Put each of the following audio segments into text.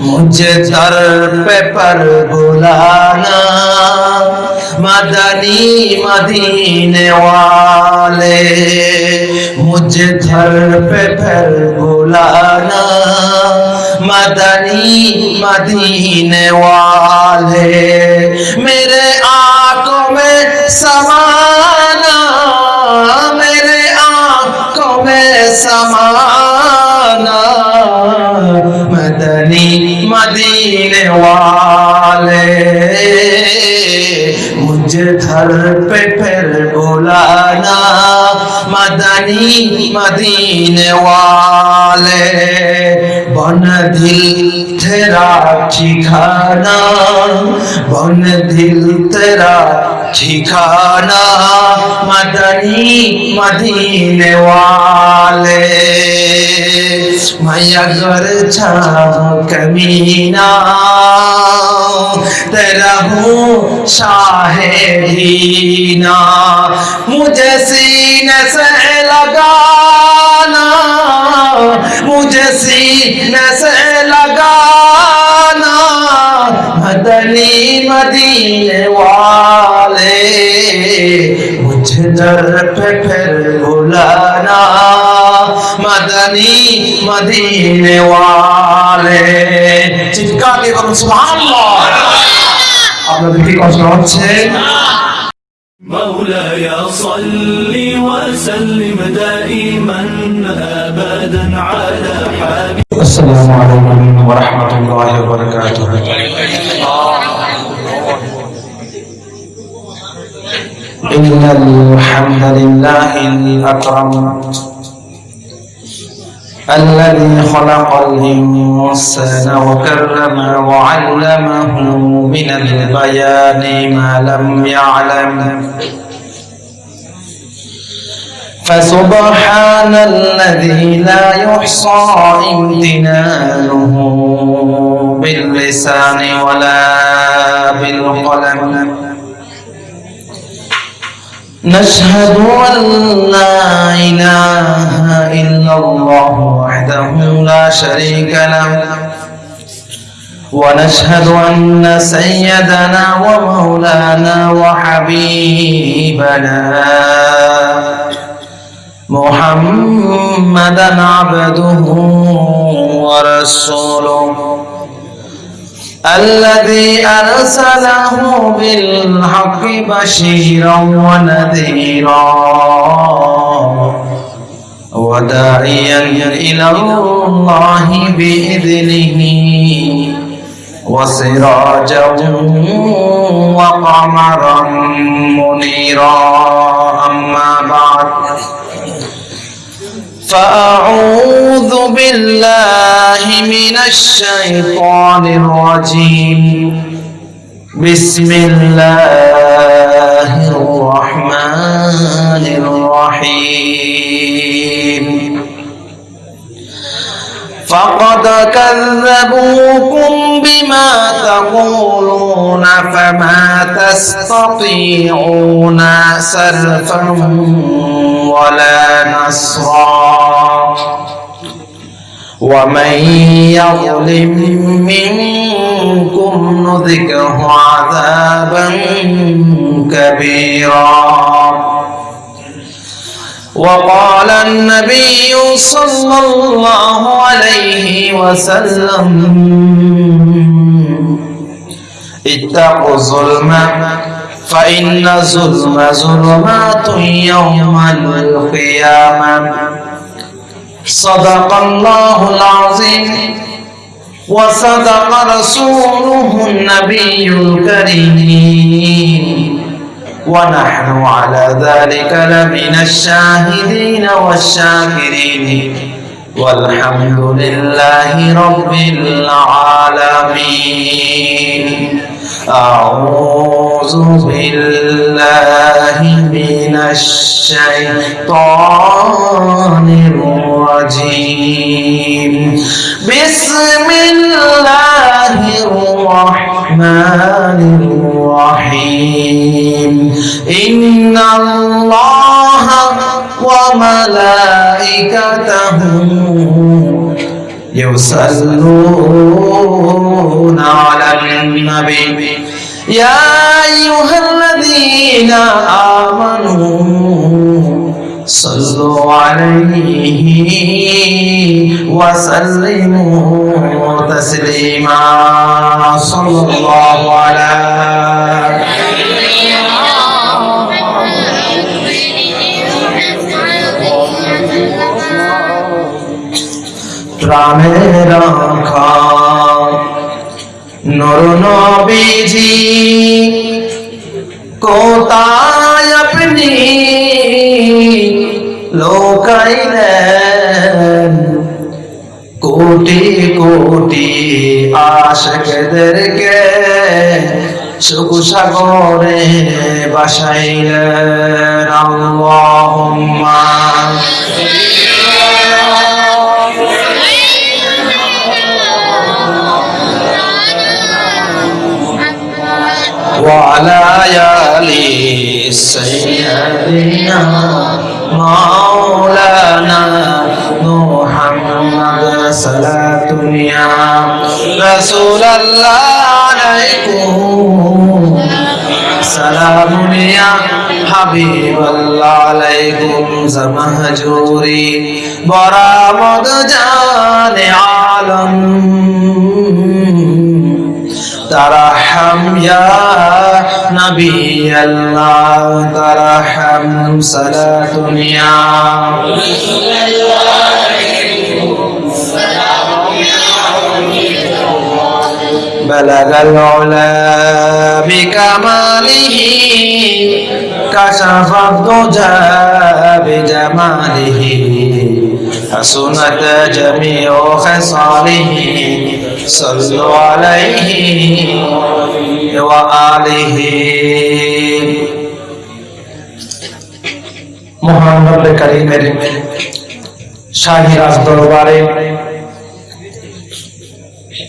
مجھے در پہ پر بلانا، مدنی مدینے والے۔ مجھے در پہ پر بلانا، مدنی مدینے والے۔ میرے آنکھوں میں سما मदनी मदीने वाले मुझे घर पे फिर बुलाना मदनी मदीने वाले बन दिल तेरा ठिकाना बन दिल तेरा ٹھکانا مدنی مدینے والے میں اگر چاہ کمینا تیرا ہوں شاہ دینا مجھے سینے سے لگانا مجھے سینے سے لگانا مدنی مدینے والے वाले मुझे दर पे फिर बुलाना मदनी मदीने वाले চিৎকার দিয়ে বলুন সুবহানাল্লাহ আপনাদের কি কষ্ট হচ্ছে مولاي صل وسلم دائما ابدا على حبيبك السلام عليكم ورحمة الله وبركاته إن الحمد لله الأكرم الذي خلق الإنسان وكرم وعلمه من البيان ما لم يعلم. فسبحان الذي لا يحصى امتنانه باللسان ولا بالقلم. نشهد أن لا إله إلا الله وحده لا شريك له ونشهد أن سيدنا ومولانا وحبيبنا محمدا عبده ورسوله. الذي أرسله بالحق بشيرا ونذيرا وداعيا إلى الله بإذنه وسراجا وقمرا منيرا. أما بعد فأعوذ بالله من الشيطان الرجيم. بسم الله الرحمن الرحيم. فقد كذبوكم بما تقولون فما تستطيعون سلفا ولا نصرا. ومن يظلم منكم نذقه عذابا كبيرا. وقال النبي صلى الله عليه وسلم اتقوا الظلم فإن الظلم ظلمات يوم القيامة. صدق الله العظيم وصدق رسوله النبي الكريم. ونحن على ذلك لمن الشاهدين والشاكرين. والحمد لله رب العالمين. أعوذ بالله من الشيطان الرجيم. بسم الله الرحمن الرحيم. إن الله وملائكته يصلون على النبي. يا أيها الذين آمنوا صلوا عليه وسلموا تسليما. صلى الله على প্রাণের রাখা নর নবীজি কোথায় আপনি? লোকাইলেন? কোটি কোটি আশকদেরকে সুখ সাগরে বাসাইলেন। আল্লাহুম্মা। وعلى آل سيدنا مولانا محمد صلاة يا رسول الله عليكم. سلام يا حبيب الله عليكم. زمهجوري برامد جان عالم ترحم يا نبي الله ترحم صلاة يا بلغ العلا بكماله كشف الضجى بجماله. حسنت جميع خصاله صلوا عليه وآله মহান রব্বে কারিমের শাহী রাজ দরবারে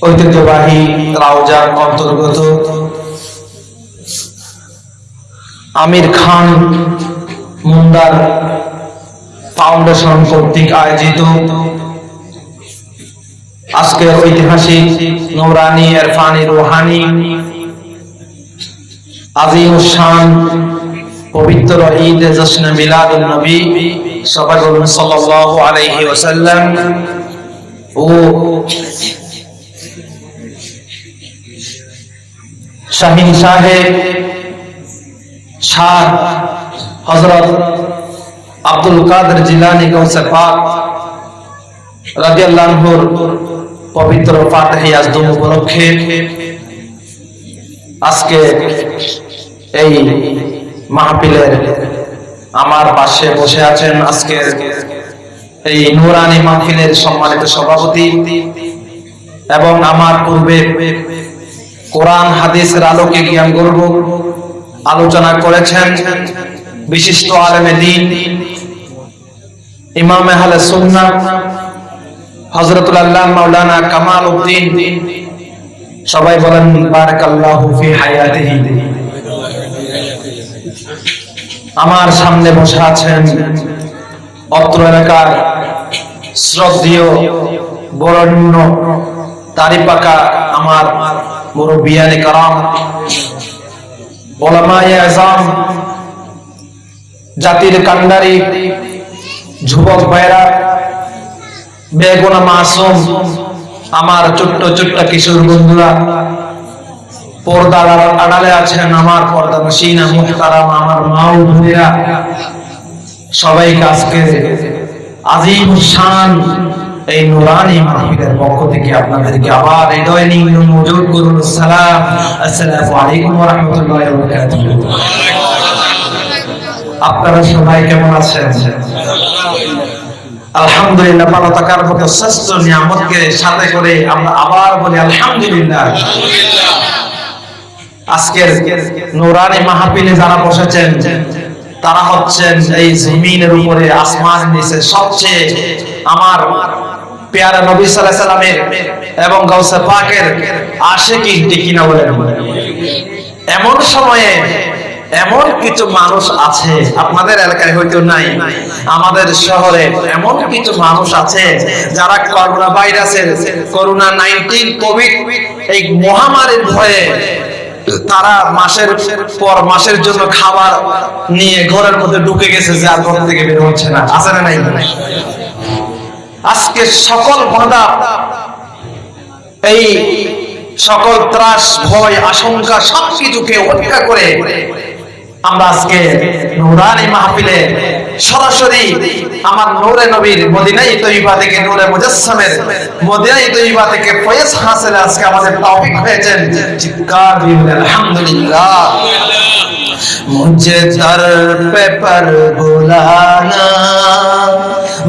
ঐতিহ্যবাহী রাউজার অন্তর্গত আমির খান মুন্দার ফাউন্ডেশন কর্তৃক আয়োজিত আজকের ঐতিহাসিক নৌরানি এরফানি রোহানি আজিম শান পবিত্র ঈদ জশ্ন মিলাদুন নবী সবাই বলুন সাল্লাল্লাহু আলাইহি ও শাহিন সাহেব শাহ হযরত আব্দুল কাদের জিলানী গৌসে পাক রাদিয়াল্লাহু আনহুর পবিত্র ফাতিহা আজদম উপলক্ষে আজকে এই মাহফিলের আমার পাশে বসে আছেন আজকে এই নুরানি মাহফিলের সম্মানিত সভাপতি এবং আমার পূর্বে কোরআন হাদিসের আলোকে জ্ঞান গর্ব আলোচনা করেছেন বিশিষ্ট আলেমে দিন ইমাম আহলে সুন্নাহ, হযরতুল আল্লাহ মাওলানা কামাল উদ্দিন, সবাই বলেন, বারাকাল্লাহু ফি হায়াতিহি। আমার সামনে বসে আছেন অত্র এলাকার শ্রদ্ধেয় বরণ্য দাড়ি পাকা আমার মুরব্বিয়ানে কারাম, ওলামায়ে আজম জাতির কান্ডারি যুবক ভাইরা বেগুনা মাসুম আমার ছোট্ট ছোট্ট কিশোর বন্ধুরা পর্দার আড়ালে আছেন আমার পর্দা মসিনা মুহতারাম আমার মাও বোনেরা সবাইকে আজকে আজিম শান এই নুরানি মাহফিলের পক্ষ থেকে আপনাদেরকে আবার হৃদয় নিম্ন মজুদ করুন। সালাম, আসসালামু আলাইকুম ওয়া আপনারা সবাই কেমন আছেন? আলহামদুলিল্লাহ, ভালো থাকার শ্রেষ্ঠ নিয়ামতকে সাথে করে আমরা আবার বলি আলহামদুলিল্লাহ। আজকের নুরানি যারা বসেছেন, তারা হচ্ছেন এই জমিনের উপরে আসমানের নিচে সবচেয়ে আমার পেয়ারা নবী আলাইহি সাল্লামের এবং পাকের কিনা বলেন। এমন সময়ে এমন কিছু মানুষ আছে, আপনাদের এলাকায় হয়তো নাই, আমাদের শহরে এমন কিছু মানুষ আছে যারা করোনা ভাইরাসের করোনা নাইনটিন, কোভিড এই মহামারীর ভয়ে তারা মাসের পর মাসের জন্য খাবার নিয়ে ঘরের মধ্যে ঢুকে গেছে যে আর ঘর থেকে বের হচ্ছে না। আছে না নাই? আজকে সকল বাধা, এই সকল ত্রাস, ভয়, আশঙ্কা সবকিছুকে উপেক্ষা করে আমরা আজকে নুরানি মাহফিলে সরাসরি আমার নূরে নবীর মদিনাই তৈবা থেকে নূরে মুজাসসামের মদিনাই তৈবা থেকে ফয়েজ হাসিল আজকে আমাদের টপিক হয়েছেন। চিৎকার দিবেন আলহামদুলিল্লাহ। মুঝে দর পে পর বুলানা,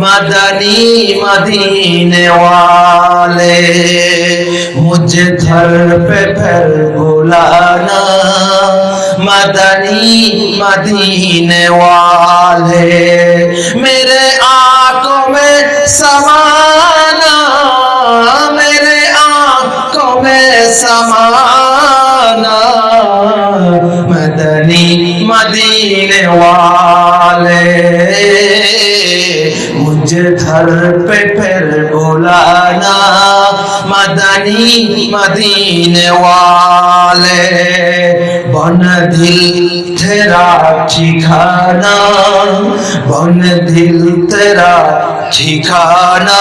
মদনী মদিনে ওয়ালে। মুঝে দর পে পর বুলানা مدنی مدینے والے۔ میرے آنکھوں میں سمانا، میرے آنکھوں میں سمانا۔ مدنی مدینے والے، مجھے گھر پہ پھر بلانا۔ مدنی مدینے والے بن دل تیرا ٹھکانا بن دل تیرا ٹھکانا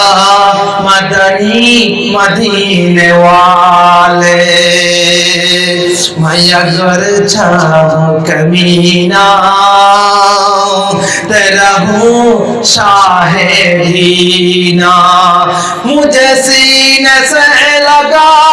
مدنی مدین والے میں اگر چھاؤں کمینا تیرا ہوں شاہ دینا مجھے سینے سے لگا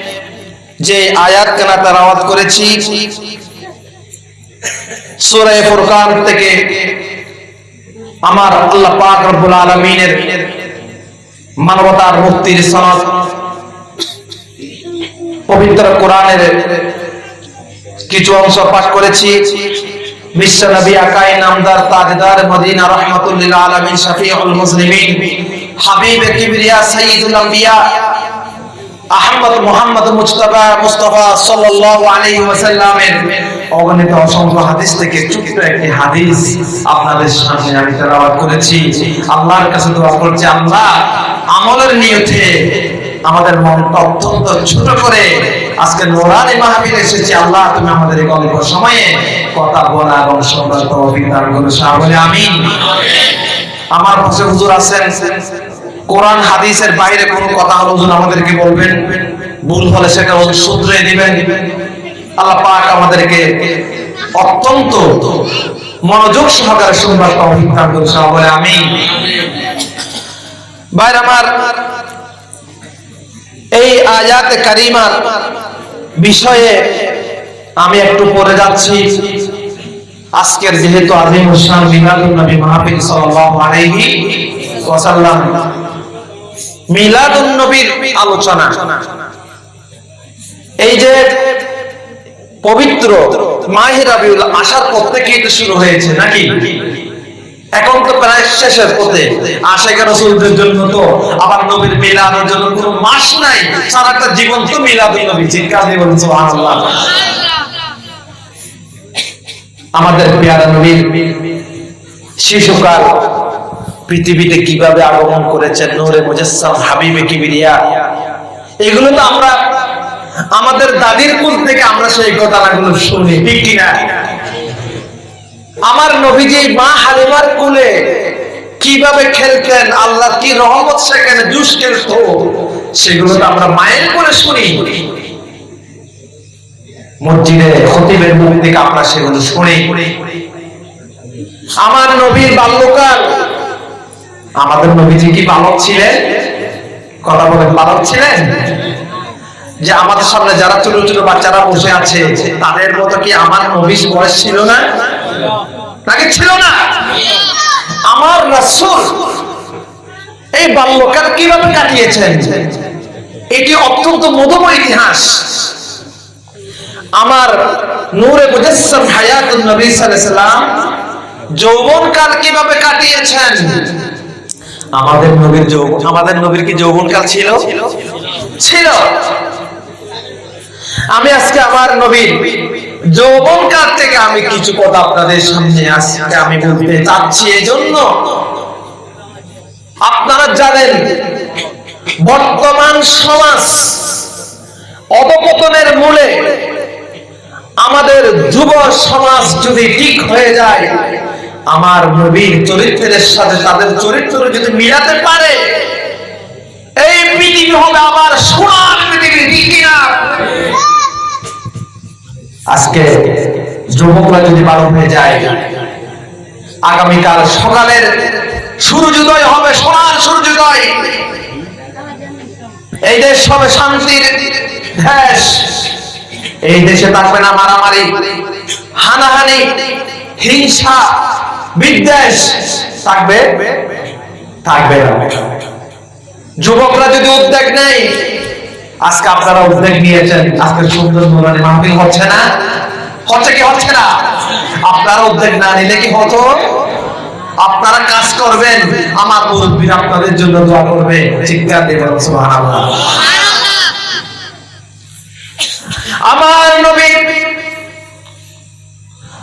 যে আয়াত কেনা তারাওয়াত করেছি, সূরা ফুরকান থেকে আমার আল্লাহ পাক রব্বুল আলামিনের মানবতার মুক্তির সনদ, পবিত্র কোরআনের কিছু অংশ পাঠ করেছি। বিশ্ব নবী আকাই নামদার তাজদার মদিনা রহমাতুল্লিল আলামিন শফিউল মুসলিমিন হাবিব কিবরিয়া সাইয়্যিদুল আম্বিয়া আহমদ মোহাম্মদ মুজতবা মুস্তফা সাল্লাল্লাহু আলাইহি ওয়াসাল্লামের অগণিত অসংখ্য হাদিস থেকে ছোট্ট একটি হাদিস আপনাদের সামনে আমি তেলাওয়াত করেছি। আল্লাহর কাছে দোয়া করছি, আল্লাহ আমলের নিয়তে আমাদের মনটা অত্যন্ত ছোট করে আজকে নোরানি মাহফিল এসেছি। আল্লাহ তুমি আমাদের এই অল্প সময়ে কথা বলা এবং শোনার তৌফিক দান করো। সাহাবলে আমিন। আমার পাশে হুজুর আছেন কোরআন হাদিসের বাইরে কোনো কথা হলে হুজুর আমাদেরকে বলবেন? ভুল হলে সেটা শুধরে দিবেন আল্লাহ পাক আমাদেরকে অত্যন্ত মনোযোগ সহকারে শুনবার তৌফিক দান করুন, সবাই আমি ভাইর আমার, এই আয়াতে কারিমার বিষয়ে আমি একটু পড়ে যাচ্ছি। আজকের যেহেতু আজিম হোসেন মিলাদুন নবী মাহফিল সাল্লাল্লাহু আলাইহি ওয়াসাল্লাম মিলাদুন নবীর আলোচনা। এই যে পবিত্র আসার পর শুরু হয়েছে, নাকি? এখন তো প্রায় শেষের পথে। জন্য তো আবার নবীর জন্য কোনো মাস নাই। সারাটা জীবন তো নবী চিৎকার দিয়ে সুবহানাল্লাহ। আমাদের পেয়ারা নবীর শিশুকাল পৃথিবীতে কীভাবে আগমন করেছেন? নূরে মুজাসসাম, হাবিবে কিবরিয়া। এগুলো তো আমরা, আমাদের দাদির মুখ থেকে আমরা সেই ঘটনাগুলো শুনি, ঠিক কিনা? আমার নবীজি মা হালিমার কোলে কীভাবে খেলতেন আল্লাহ কি রহমত সেখানে জুস খেলতো, সেগুলো তো আমরা মায়ের কোলে শুনি। মসজিদে খতিবের মুখ থেকে আমরা সেগুলো শুনি। আমার নবীর বাল্যকাল আমাদের নবীজি কি বালক ছিলেন? কথা বলেন বালক ছিলেন? যে আমাদের সামনে যারা ছোট ছোট বাচ্চারা বসে আছে, তাদের মতো কি আমার নবীর বয়স ছিল না? নাকি ছিল না? আমার রাসূল এই বাল্যকাল কীভাবে কাটিয়েছেন? এটি অত্যন্ত মধুময় ইতিহাস। আমার নূরে মুজাসসাম হায়াতুন নবী সাল্লাল্লাহু আলাইহি যৌবনকাল কীভাবে কাটিয়েছেন? আমাদের নবীর যৌবন আমাদের নবীর কি যৌবনকাল ছিল? ছিল। আমি আজকে আমার নবীর যৌবনকাল থেকে আমি কিছু কথা আপনাদের সামনে আজকে আমি বলতে চাচ্ছি এই জন্য আপনারা জানেন, বর্তমান সমাজ অবপতনের মূলে আমাদের যুব সমাজ যদি ঠিক হয়ে যায় আমার নবীর চরিত্রের সাথে তাদের চরিত্র যদি মিলাতে পারে, এই পৃথিবী হবে আবার সোনার পৃথিবী ঠিক? আজকে যুবকরা যদি বারো হয়ে যায়, আগামীকাল সকালের সূর্যোদয় হবে, সোনার সূর্যোদয় এই দেশ হবে শান্তির দেশ এই দেশে থাকবে না মারামারি, হানাহানি হিংসা বিদ্বেষ থাকবে? থাকবে না। যুবকরা যদি উদ্যোগ নেই আজকে আপনারা উদ্যোগ নিয়েছেন আজকে সুন্দর মোবাইল মাহফিল হচ্ছে না? হচ্ছে কি হচ্ছে না? আপনারা উদ্যোগ না নিলে কি হতো? আপনারা কাজ করবেন আমার মুরব্বীরা আপনাদের জন্য দোয়া করবে। চিৎকার দেবেন সুবহানাল্লাহ। আমার নবী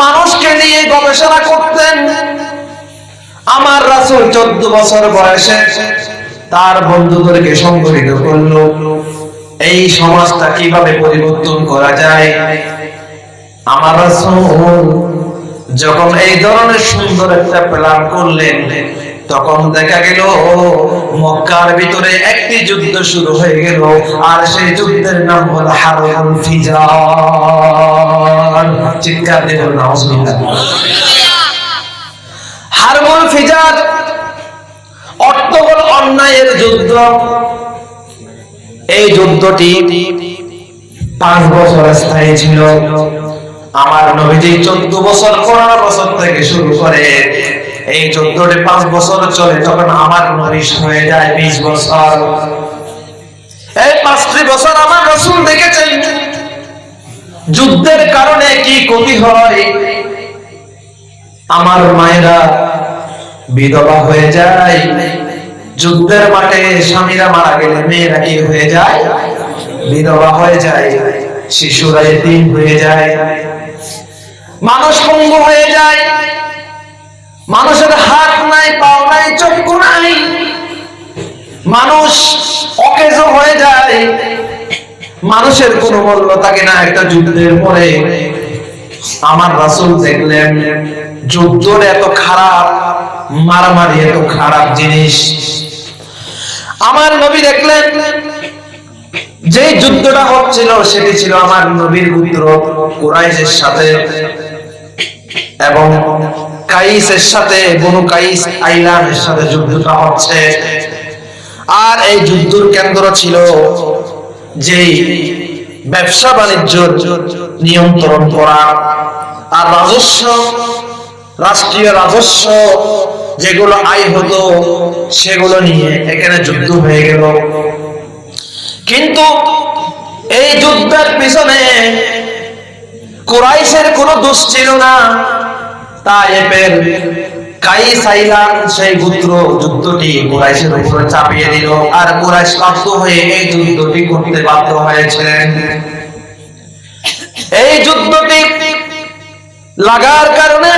মানুষকে নিয়ে গবেষণা করতেন। আমার রাসুল চোদ্দ বছর বয়সে তার বন্ধুদেরকে সংগঠিত করল। এই সমাজটা কীভাবে পরিবর্তন করা যায়? আমার রাসুল যখন এই ধরনের সুন্দর একটা প্ল্যান করলেন তখন দেখা গেল, মক্কার ভিতরে একটি যুদ্ধ শুরু হয়ে গেল, আর সেই যুদ্ধের নাম হল হারুল ফিজার। চিৎকার নাউজুবিল্লাহ। হারমুল ফিজার অর্থ হল অন্যায়ের যুদ্ধ। এই যুদ্ধটি পাঁচ বছর স্থায়ী ছিল। আমার নবীজি চোদ্দ বছর, পনেরো বছর থেকে শুরু করে এই যুদ্ধটি পাঁচ বছর চলে তখন আমার নবী হয়ে যায়, বিশ বছর। এই পাঁচটি বছর আমার রসুল দেখেছেন। যুদ্ধের কারণে কি ক্ষতি হয়? আমার মায়েরা বিধবা হয়ে যায়। যুদ্ধের মাঠে স্বামীরা মারা গেলে মেয়েরা কি হয়ে যায়? বিধবা হয়ে যায়, শিশুরা এতিম হয়ে যায়। মানুষ পঙ্গু হয়ে যায়। মানুষের হাত নাই, পাও নাই, চক্ষু নাই। মানুষ অকেজ হয়ে যায়। মানুষের কোনো মূল্য থাকে না একটা যুদ্ধের পরে। আমার রাসূল দেখলেন, যুদ্ধর এত খারাপ, মারামারি এত খারাপ জিনিস। আমার নবী দেখলেন যে যুদ্ধটা হচ্ছিল, সেটি ছিল আমার নবীর পুত্র কুরাইশের সাথে। এবং কাইসের সাথে বনু কাইস আইলামের সাথে যুদ্ধটা হচ্ছে। আর এই যুদ্ধর কেন্দ্র ছিল যেই ব্যবসা বাণিজ্য নিয়ন্ত্রণ করা। আর রাজস্ব, রাষ্ট্রীয় রাজস্ব যেগুলো আয় হতো, সেগুলো নিয়ে এখানে যুদ্ধ হয়ে গেল। কিন্তু এই যুদ্ধের পিছনে কুরাইশের কোনো দোষ ছিল না। কাইস সেই যুদ্ধটি কুরাইশের উপরে চাপিয়ে দিল। আর কুরাইশ বাধ্য হয়ে এই যুদ্ধটি করতে বাধ্য হয়েছিলেন। এই যুদ্ধটি লাগার কারণে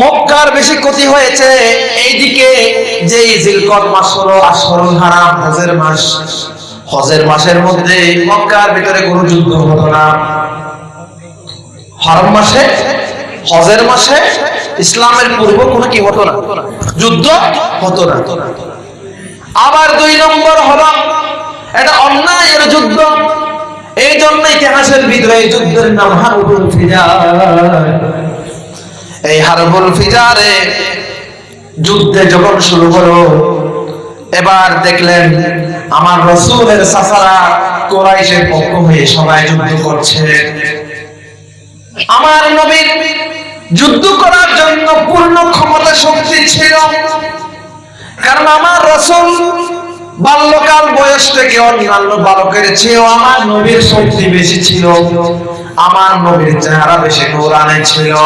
মক্কার বেশি ক্ষতি হয়েছে। এইদিকে যে জিলকত মাস হলো হারাম, হজের মাস। হজের মাসের মধ্যে মক্কার ভিতরে কোনো যুদ্ধ হতো না। হরম মাসে হজের মাসে ইসলামের পূর্ব কোনো কি হতো না? যুদ্ধ হতো না। আবার দুই নম্বর হলো, এটা অন্যায়ের যুদ্ধ। এই জন্য ইতিহাসের বিদ্রোহী যুদ্ধের নাম হারবুল ফিজার। এই হারবুল ফিজারে যুদ্ধে যখন শুরু হলো, এবার দেখলেন আমার রসুলের সাসারা কোরাইশের পক্ষ হয়ে সবাই যুদ্ধ করছে। আমার নবীর যুদ্ধ করার জন্য পূর্ণ ক্ষমতা শক্তি ছিল। কারণ আমার রসুল বাল্যকাল বয়স থেকে অন্যান্য বালকের চেয়েও আমার নবীর শক্তি বেশি ছিল। আমার নবীর চেহারা বেশি নূরানি ছিল।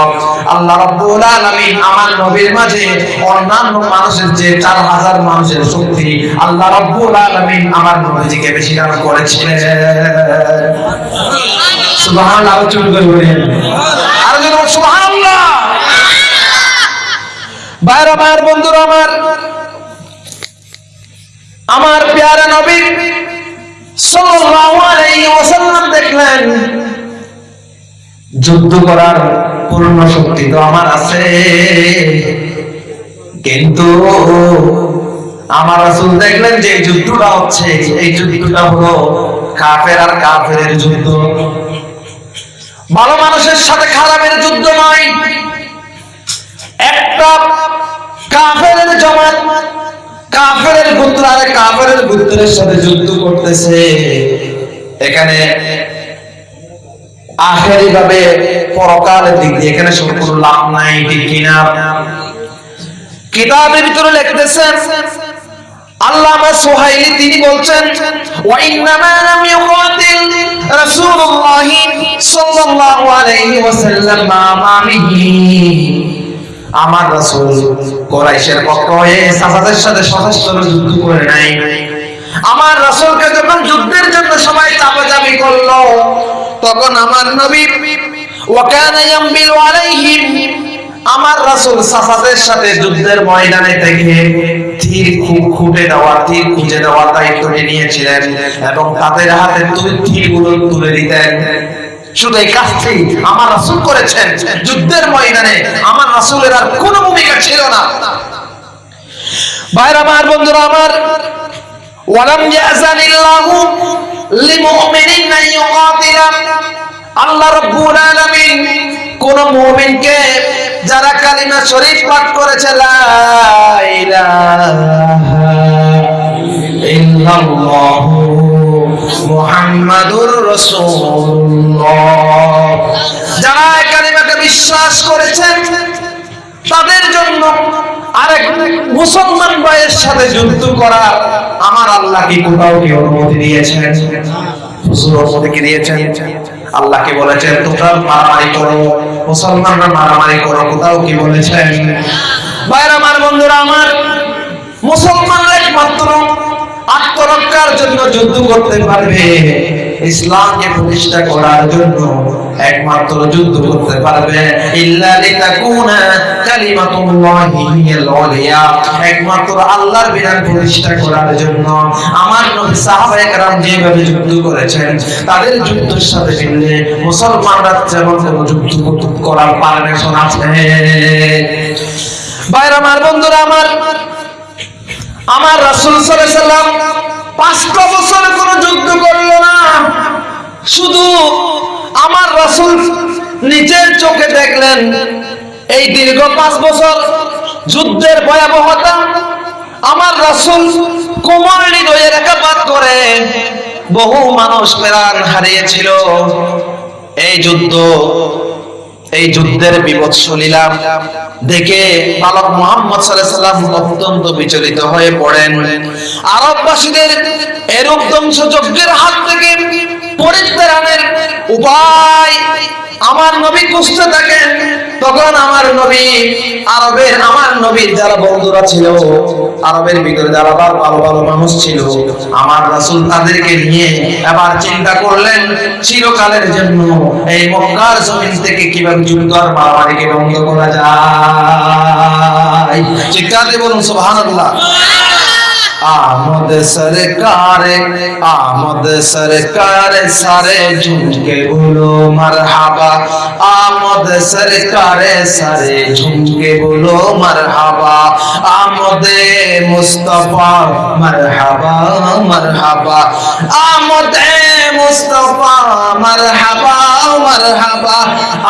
আল্লাহ রাব্বুল আলামিন আমার নবীর মাঝে অন্যান্য মানুষের যে চার হাজার মানুষের শক্তি আল্লাহ রাব্বুল আলামিন আমার নবীজিকে বেশি দান করেছিলেন। সুবহানাল্লাহ বলেন। আর যেন সুবহানাল্লাহ। বাইরে আমার বন্ধুরা, আমার আমার পেয়ারা নবী দেখলেন, যুদ্ধ করার পূর্ণ শক্তি তো আমার আছে। কিন্তু আমার রাসূল দেখলেন যে যুদ্ধটা হচ্ছে, এই যুদ্ধটা হলো কাফের আর কাফেরের যুদ্ধ। ভালো মানুষের সাথে খারাপের যুদ্ধ নয়। একটা কাফেরের পুত্র আর কাফেরের পুত্রের সাথে যুদ্ধ করতেছে। এখানে আখেরি ভাবে পরকালের দিক দিয়ে এখানে সম্পূর্ণ লাভ নাই, ঠিক কিনা কিতাবের ভিতরে লিখতেছেন, আল্লামা সুহাইলি তিনি বলছেন ওয়া ইন্নামা লাম ইউকাতিল রাসূলুল্লাহ সাল্লাল্লাহু আলাইহি ওয়াসাল্লাম মাআমিহি আমার রাসূল কুরাইশের পক্ষ হয়ে সাফাদের সাথে সশস্ত্র যুদ্ধ করে নাই। আমার রাসূলকে যখন যুদ্ধের জন্য সবাই চাপাচাপি করল, তখন আমার নবী, ওয়াকানা ইয়ামবিলু আলাইহিম আমার রাসূল সাফাদের সাথে যুদ্ধের ময়দানে থেকে তীর খুব খুঁটে দেওয়া তীর খুঁজে দেওয়ার দায়িত্ব নিয়েছিলেন এবং তাদের হাতে তীরগুলো তুলে দিতেন। শুধু এই কাজটি আমার রাসূল করেছেন। যুদ্ধের ময়দানে আমার রাসূলের আর কোনো ভূমিকা ছিল না। ভাইরা, আমার বন্ধুরা, আমার ওয়ালাম ইয়াজানিল্লাহু লিমুমিনিন ইউকাতিলা। আল্লাহ রাব্বুল আলামিন কোন মুমিনকে যারা কালিমা শরীফ পাঠ করেছে, লা ইলাহা ইল্লাল্লাহু মুহাম্মাদুর রাসূলুল্লাহ। যারা কালিমাকে বিশ্বাস করেছেন, তাদের জন্য আরেক মুসলমান ভাইয়ের সাথে যুদ্ধ করা আমার আল্লাহ কি কোথাও কি অনুমতি দিয়েছেন? দিয়েছেন? আল্লাহকে বলেছেন, তোমরা মারামারি করো, মুসলমানরা মারামারি করো কোথাও কি বলেছেন? ভাইরা আমার বন্ধুরা, আমার মুসলমানরা একমাত্র আত্মরক্ষার জন্য যুদ্ধ করতে পারবে। ইসলামকে প্রতিষ্ঠা করার জন্য একমাত্র যুদ্ধ করতে পারবে। ইল্লা লিতাকুনা কালিমাতুল্লাহি হিয়াল একমাত্র আল্লাহর বিধান প্রতিষ্ঠা করার জন্য আমার নবী সাহাবায়ে কেরাম যেভাবে যুদ্ধ করেছেন, তাদের যুদ্ধের সাথে মিললে মুসলমানরা যেমন যুদ্ধ করার পারমিশন আছে। বাইরে আমার বন্ধুরা, আমার আমার রাসূল সাল্লাম পাঁচটা বছর কোনো যুদ্ধ করল না। শুধু আমার রাসূল নিজের চোখে দেখলেন। এই দীর্ঘ পাঁচ বছর যুদ্ধের ভয়াবহতা আমার রাসূল কোমর হৃদয়ে রেখাপাত করে বহু মানুষ প্রাণ হারিয়েছিল। এই যুদ্ধ এই যুদ্ধের বিভৎস লীলা দেখে বালক মোহাম্মদ সাল্লাম অত্যন্ত বিচলিত হয়ে পড়েন। আরববাসীদের এরূপ ধ্বংসযজ্ঞের হাত থেকে পরিত্রাণের উপায় আমার নবী খুঁজতে থাকেন। তখন আমার নবী, আরবের আমার নবীর যারা বন্ধুরা ছিল, আরবের ভিতরে যারা ভালো ভালো মানুষ ছিল, আমার রাসূল তাদেরকে নিয়ে আবার চিন্তা করলেন, চিরকালের জন্য এই মক্কার জমিন থেকে কীভাবে যুদ্ধ আর মারামারিকে বন্ধ করা যায়? দিয়ে বলুন, সুবহানাল্লাহ। आमद सरकार आमद सरकार सारे झूम के बोलो मरहबा आमद सरकार सारे झूम के बोलो मरहबा आमद मुस्तफा मरहबा मरहबा आमद मुस्तफा मरहबा मरहबा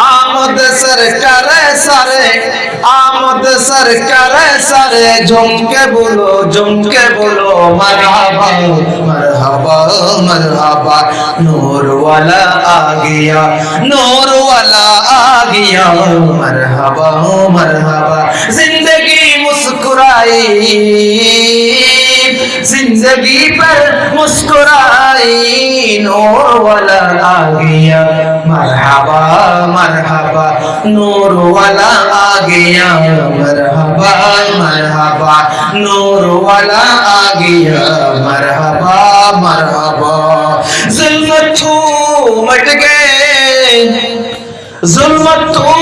आमद सरकार सारे محمد سرکار سارے جھوم کے بولو جھوم کے بولو مرحبا مرحبا مرحبا نور والا آ گیا نور والا آ گیا مرحبا مرحبا زندگی مسکرائی زندگی پر مسکرائی نور والا آگیا۔ مرحبا مرحبا، نور والا آ گیا مرحبا مرحبا، نور والا آ گیا مرحبا مرحبا۔ ظلمت تو مٹ گئے۔ ظلمت تو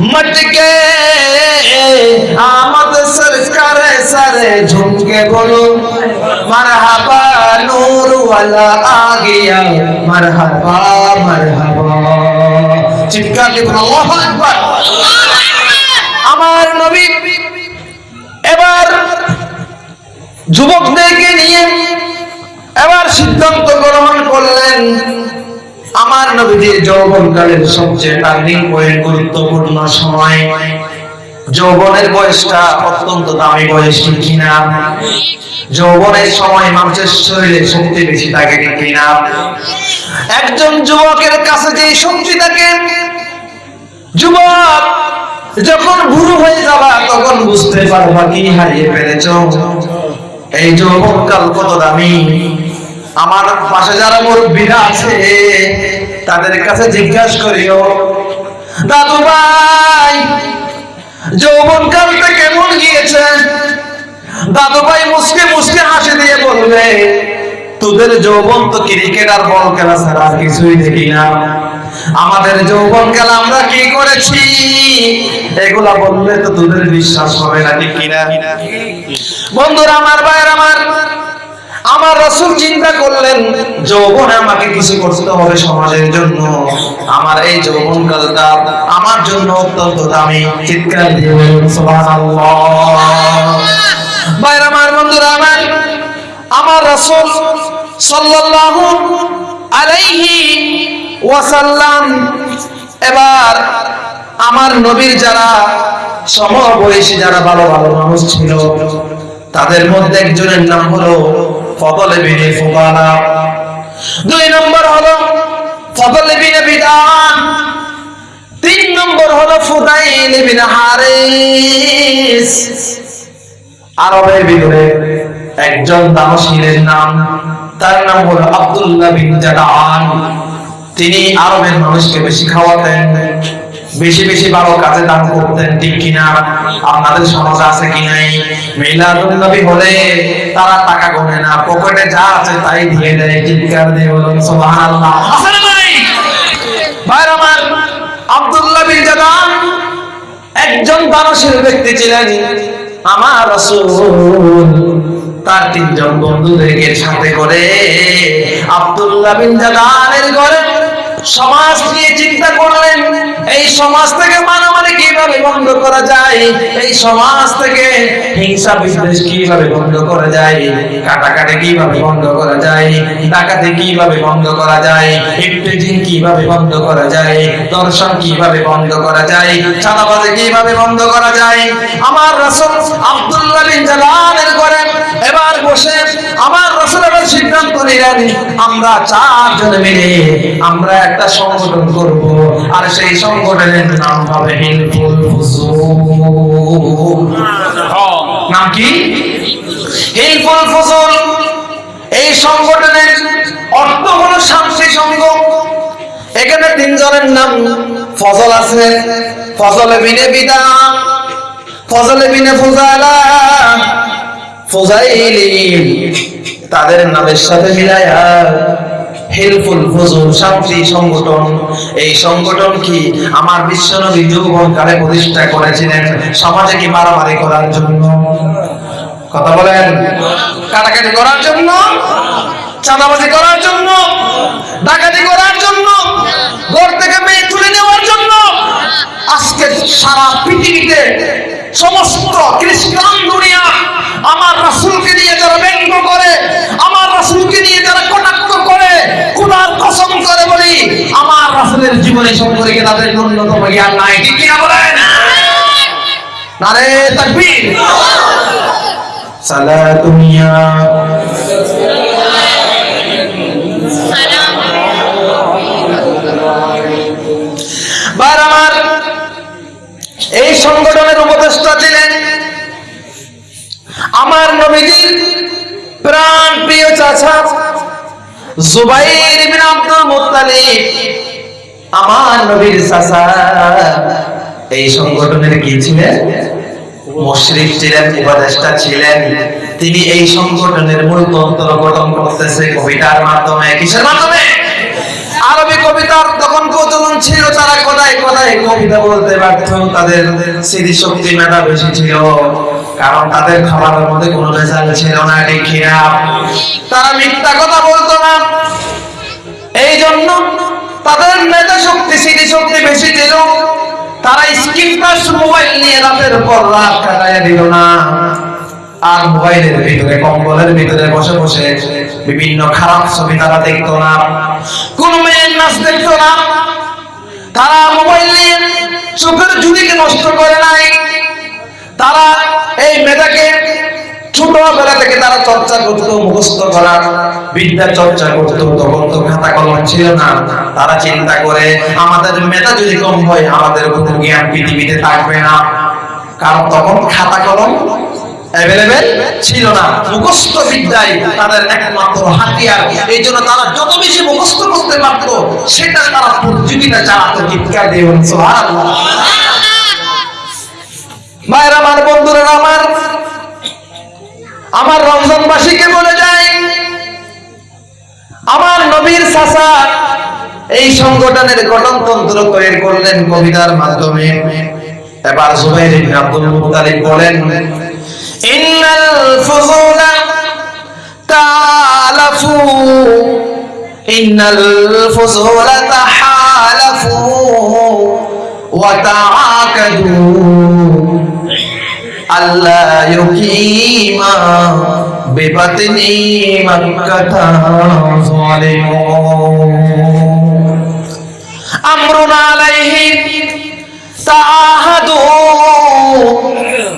مٹ گئے۔ آمد সারে ঝুমকে বলো, মারহাবা নূর ওয়ালা আগিয়া, মারহাবা মারহাবা। চিৎকার দিয়ে আল্লাহু আকবার। আমার নবী এবার যুবকদেরকে নিয়ে এবার সিদ্ধান্ত গ্রহণ করলেন, আমার নবীজি যৌবনকালের সবচেয়ে টার্নিং পয়েন্ট গুরুত্বপূর্ণ সময়। যৌবনের বয়সটা অত্যন্ত দামি বয়স কিনা? যৌবনের সময় মানুষের শরীরে শক্তি বেশি থাকে কিনা? একজন যুবকের কাছে যে শক্তি থাকে, যুবক, যখন বুড়ো হয়ে যাবা, তখন বুঝতে পারবা কি হারিয়ে ফেলেছ। এই যৌবনকাল কত দামি। আমার পাশে যারা মুরব্বীরা আছে, তাদের কাছে জিজ্ঞাসা করিও, দাদু ভাই যৌবনকালটা কেমন গিয়েছে? দাদু ভাই মুসকে মুসকে হাসি দিয়ে বলবে, তোদের যৌবন তো ক্রিকেট আর বল খেলা ছাড়া কিছুই দেখি না। আমাদের যৌবন খেলা আমরা কি করেছি? এগুলা বললে তো তোদের বিশ্বাস হবে না, ঠিক কিনা? বন্ধুরা, আমার ভাইয়ের আমার আমার রসুল চিন্তা করলেন, যৌবনে আমাকে কিছু করতে হবে সমাজের জন্য। আমার এই যৌবন কালটা আমার জন্য অত্যন্ত দামি। চিৎকার দিয়ে আমার বন্ধুরা, আমার আমার রসুল সাল্লাল্লাহু আলাইহি ওয়াসাল্লাম এবার আমার নবীর যারা সমবয়সী, যারা ভালো ভালো মানুষ ছিল, তাদের মধ্যে একজনের নাম হলো ফদল বিনে ফুবানা দুই নম্বর হলো ফদল বিনে বিদান। তিন নম্বর হলো ফুদাইল বিন হারিস। আরবের ভিতরে একজন দানশীলের নাম, তার নাম হলো আব্দুল্লাহ বিন জাদান তিনি আরবের মানুষকে বেশি খাওয়াতেন। বেশি বেশি ভালো কাজে দান করতেন, ঠিক কিনা? আপনাদের সমাজে আছে কি নাই? মিলাদুল নবী হলে তারা টাকা গোনে না, পকেটে যা আছে তাই দিয়ে দেয়, চিৎকার দিয়ে বলুন, সুবহানাল্লাহ। আছে না নাই ভাই আমার আব্দুল্লাহ বিন জাদান একজন দানশীল ব্যক্তি ছিলেন, আমার রাসূল। তার তিনজন বন্ধুদেরকে সাথে করে আব্দুল্লাহ বিন জাদানের ঘরে সমাজ নিয়ে চিন্তা করলেন, এই সমাজ থেকে কীভাবে বন্ধ করা যায়? এই সমাজ থেকে হিংসা বিদ্বেষ কীভাবে বন্ধ করা যায়? কাটাকাটি কীভাবে বন্ধ করা যায়? ডাকাতি কীভাবে বন্ধ করা যায়? কীভাবে বন্ধ করা যায়? দর্শন কীভাবে বন্ধ করা যায়? চাঁদাবাজি কীভাবে বন্ধ করা যায়? আমার আব্দুল্লাহ বিন জালালের এবার বসে আমার রাসূল এবার সিদ্ধান্ত নিলেন, আমরা চারজন মিলে আমরা একটা সংগঠন করব। আর সেই সংগঠনের নাম হবে নাম কি? হিলফুল ফুসুল এই সংগঠনের অর্থ হলো শান্তি সংঘ। এখানে তিনজনের নাম ফজল আছে। ফজল বিনে বিদা, ফজল বিনে ফুজালা তাদের নামের সাথে মিলায়া হেলফুল ফজল শান্তি সংগঠন। এই সংগঠন কি আমার বিশ্বনবী যৌবন কালে প্রতিষ্ঠা করেছিলেন সমাজে কি মারামারি করার জন্য? কথা বলেন। কাটাকাটি করার জন্য? চাঁদাবাজি করার জন্য? ডাকাতি করার জন্য? ঘর থেকে মেয়ে তুলে নেওয়ার জন্য? আজকে সারা পৃথিবীতে সমস্ত খ্রিস্টান দুনিয়া আমার রাসূলকে নিয়ে যারা ব্যঙ্গ করে আমার রাসূলকে নিয়ে যারা কটাক্ষ করে খোদার কসম করে বলি আমার রাসূলের জীবনে সম্পর্কে তাদের ন্যূনতম জ্ঞান নাই। ঠিক কিনা বলেন? নারে তাকবীর। সালাতুনিয়া বার আমার এই সংগঠনের আমার নবীজির প্রাণ প্রিয় চাচা জুবাইর ইবনে আব্দুল মুত্তালিব, আমার নবীর চাচা। এই সংগঠনের কি ছিলেন? মুশরিক ছিলেন, উপদেষ্টা ছিলেন। তিনি এই সংগঠনের মূল তন্ত্র গঠন করতেছে কবিতার মাধ্যমে, কিসের মাধ্যমে? আরবি কবিতার তখন প্রচলন ছিল, তারা কোথায় কোথায় কবিতা বলতে পারত তাদের স্মৃতি শক্তি মেধা বেশি ছিল, কারণ তাদের খাবারের মধ্যে কোনো ভেজাল ছিল না কিনা? তারা মিথ্যা কথা বলতো না। এই জন্য তাদের মেধা শক্তি স্মৃতি শক্তি বেশি ছিল। তারা স্ক্রিন টাচ মোবাইল নিয়ে রাতের পর রাত কাটাইয়া দিল না। আর মোবাইলের ভিতরে, কম্বলের ভিতরে বসে বসে বিভিন্ন খারাপ ছবি তারা দেখতো না, কোন মেয়ের নাচ দেখতো না। তারা মোবাইল নিয়ে চোখের ঝুড়িকে নষ্ট করে নাই। তারা এই মেধাকে ছোটবেলা থেকে তারা চর্চা করতো, মুখস্থ করা, বিদ্যা চর্চা করতো, তখন তো খাতা কলম ছিল না। তারা চিন্তা করে, আমাদের মেধা যদি কম হয়, আমাদের কোনো জ্ঞান পৃথিবীতে থাকবে না। কারণ তখন খাতা কলম ছিল না। মুখস্থ বিদ্যাই তাদের একমাত্র হাতিয়ার। এই জন্য তারা যত বেশি মুখস্থ করতে পারত, সেটা তারা প্রতিযোগিতা দিয়ে। ভাইরা আমার বন্ধুরা, আমার আমার রমজানবাসীকে বলে যায় আমার নবীর চাচা এই সংগঠনের গঠনতন্ত্র তৈরি করলেন কবিতার মাধ্যমে। এবার ইবনে আব্দুল মুত্তালিব বলেন ইন্নাল ফুজুলা তালাফু ইন্নাল ফুজুলা তাহালাফু ওয়া তাআকাদু আল্লাহ ইউকিমা বিবাতনি মক্কাতা জালিমুন আমরুন আলাইহিম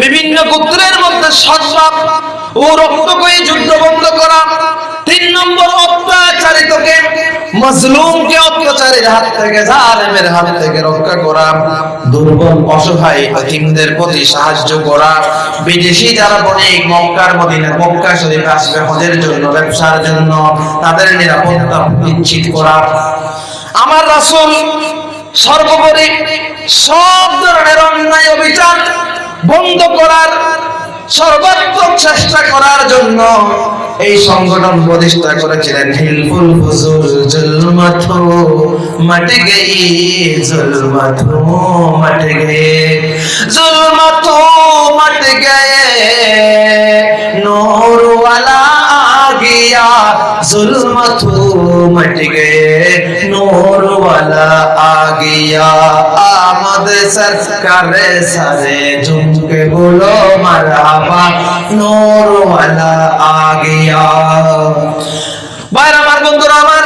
বিভিন্ন গোত্রের মধ্যে সদ্ভাব ও রক্তকয়ী যুদ্ধ বন্ধ করা, তিন নম্বর অত্যাচারিতকে মজলুমকে অত্যাচারীর হাত থেকে, জালেমের হাত থেকে রক্ষা করা, দুর্বল অসহায় এতিমদের প্রতি সাহায্য করা, বিদেশি যারা বণিক, মক্কার মদিনা, মক্কা শরীফ আসবে হজের জন্য, ব্যবসার জন্য, তাদের নিরাপত্তা নিশ্চিত করা। আমার রাসূল সর্বোপরি সব ধরনের বন্ধ করার, সর্বাত্মক চেষ্টা করার জন্য এই সংগঠন প্রতিষ্ঠা করেছিলেন হিলফুল ফুজুল জুলমাথু। মাটি গই জুলমাথু মাটি গয়ে জুলমাথু মাটি গয়ে নূর वाला आ गया जुल्मतु मट गए नूर वाला आ गया आमद सरकार सारे झुम के बोलो मरहबा नूर वाला आ गया বাইরে আমার বন্ধুরা আমার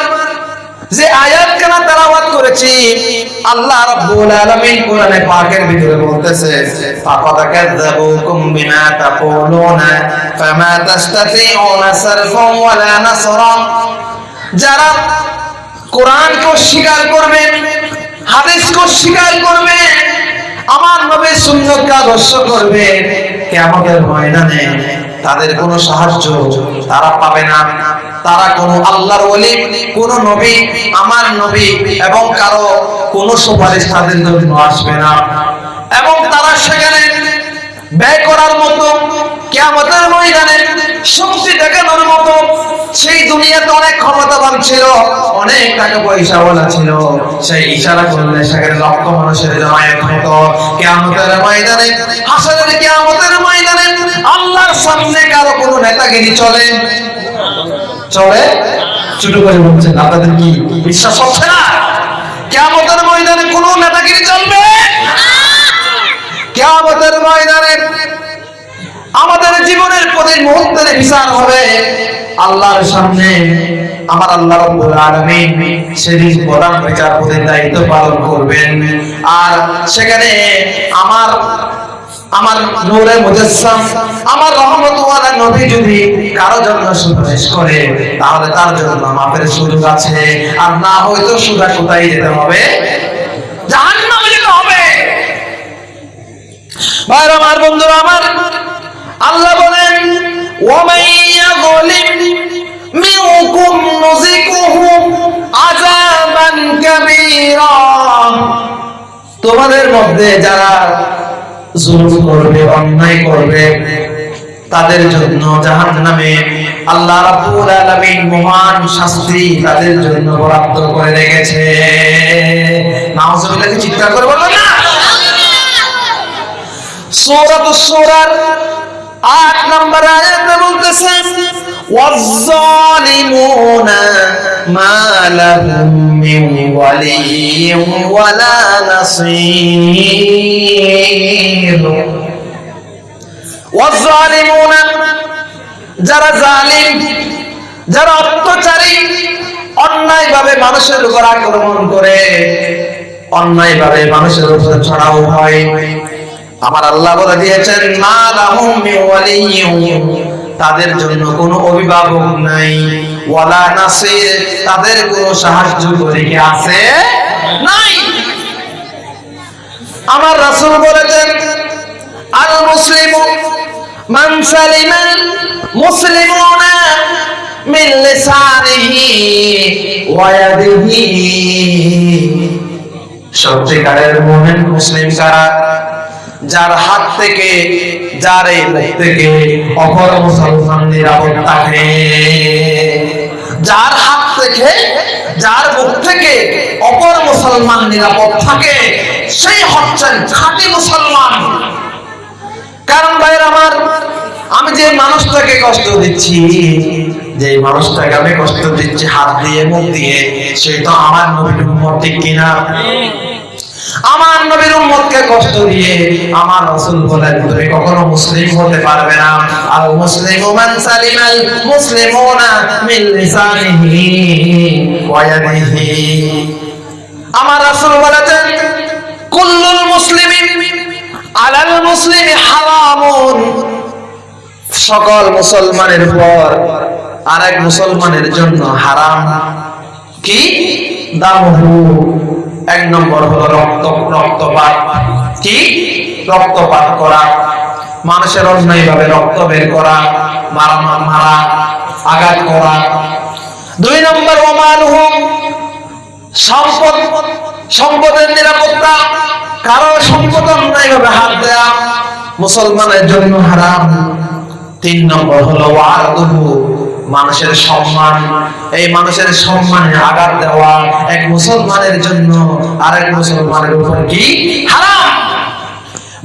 যে আয়াত কানা তেলাওয়াত করেছি, আল্লাহ রাব্বুল আলামিন কোরআনে পাকের ভিতরে বলতেছে, ফাকাদ কাযাবুকুম বিমা তাকুলুনা ফামা তাস্তাতিউনা সারফান ওয়ালা নাসরা। যারা কোরআনকে স্বীকার করবে, হাদিসকে স্বীকার করবে, আমার নবীর সুন্নতকে আদর্শ করবে, কিয়ামতের ময়দানে তাদের কোনো সাহায্য তারা পাবে না। তারা কোনো আল্লাহর ওলি, কোন নবী, আমার নবী এবং কারও কোনো সুপারিশ তাদের জন্য আসবে না। এবং তারা সেখানে ব্যয় করার মতো কেমতের ময়দানে শক্তি দেখানোর মতো, সেই দুনিয়াতে অনেক ক্ষমতাবান ছিল, অনেক টাকা পয়সা ওলা ছিল। সেই ইশারা করলে সেখানে লক্ষ মানুষের জমায়েত হতো। কেমতের ময়দানে হাসনের কেমতের ময়দানে আল্লাহর সামনে কারও কোনো নেতাগিরি চলে? চলে? ছোট করে বলছেন, আপনাদের কি বিশ্বাস হচ্ছে না? কেমতের ময়দানে কোনো নেতাগিরি চলবে? কেয়ামতের ময়দানে আমাদের জীবনের প্রতি মুহূর্তের বিচার হবে। আল্লাহর সামনে আমার আল্লাহ রাব্বুল আলামিন সেদিন প্রধান বিচারপতির দায়িত্ব পালন করবেন। আর সেখানে আমার আমার নূরে মুজাসসাম, আমার রহমতুল্লাহ নবী যদি কারও জন্য সুপারিশ করে, তাহলে তার জন্য মাপের সুযোগ আছে। আর না হয়তো সুদা কোথায় যেতে হবে? জাহান্নামে যেতে হবে। ভাইরা আমার বন্ধুরা, আমার আল্লাহ বলেন, ওয়ামান ইয়াযলিম মিনকুম নুযিকুহু আযাবান কাবীরা। তোমাদের মধ্যে যারা জুলুম করবে, অন্যায় করবে, তাদের জন্য জাহান নামে আল্লাহ রাব্বুল আলামিন মহান শাস্তি তাদের জন্য বরাদ্দ করে রেখেছে। নাউজুবিল্লাহ চিৎকার করে বলো না? সূরা সূরার 8 নম্বর আয়াতে বলতেছেন والظالمون ما لهم من ولي ولا نصير والظالمون যারা জালিম যারা অত্যাচারী অন্যায় ভাবে মানুষের উপর আক্রমণ করে অন্যায় ভাবে মানুষের উপর ছড়াও হয় আমার আল্লাহ বলে দিয়েছেন মা লাহুম মিন ওয়ালিয়্যিন তাদের জন্য কোনো অভিভাবক নাই। ওয়ালা নাসির, তাদের কোনো সাহায্যকারী কি আছে নাই। আমার রাসূল বলেছেন আল মুসলিমু মান সালিমাল মুসলিমুনা মিন লিসানিহি ওয়া ইয়াদিহি। সত্যিকারের মুমিন মুসলিম কারা? যার হাত থেকে, যার এই মুখ থেকে অপর মুসলমান নিরাপদ থাকে যার হাত থেকে, যার মুখ থেকে অপর মুসলমান নিরাপদ থাকে, সেই হচ্ছেন খাঁটি মুসলমান। কারণ ভাইয়ের আমার, আমি যে মানুষটাকে কষ্ট দিচ্ছি, যে মানুষটাকে আমি কষ্ট দিচ্ছি, হাত দিয়ে, মুখ দিয়ে, সে তো আমার নবীর ঠিক কিনা? আমার নবীর উম্মতকে কষ্ট দিয়ে আমার রাসূল বলেন তুমি কখনো মুসলিম হতে পারবে না। আল মুসলিমু মান সালিমাল মুসলিমুনা মিন লিসানিহি ওয়া ইয়াদিহি। আমার রাসূল বলেছেন, কুল্লুল মুসলিমিন আলাল মুসলিমি হারামুন। সকল মুসলমানের পর আরেক মুসলমানের জন্য হারাম। কি? দামহু। এক নম্বর হলো রক্ত, রক্তপাত। কি? রক্তপাত করা। মানুষের অন্যায় ভাবে রক্ত বের করা, মারা মারা, আঘাত করা। দুই নম্বর ওমালহু সম্পদ, সম্পদের নিরাপত্তা। কারও সম্পদ অন্যায় ভাবে হাত দেয়া মুসলমানের জন্য হারাম। তিন নম্বর হলো ওয়ারদুহু মানুষের সম্মান, এই মানুষের সম্মানে আঘাত দেওয়া এক মুসলমানের জন্য আর এক মুসলমানের উপর কি? হারাম!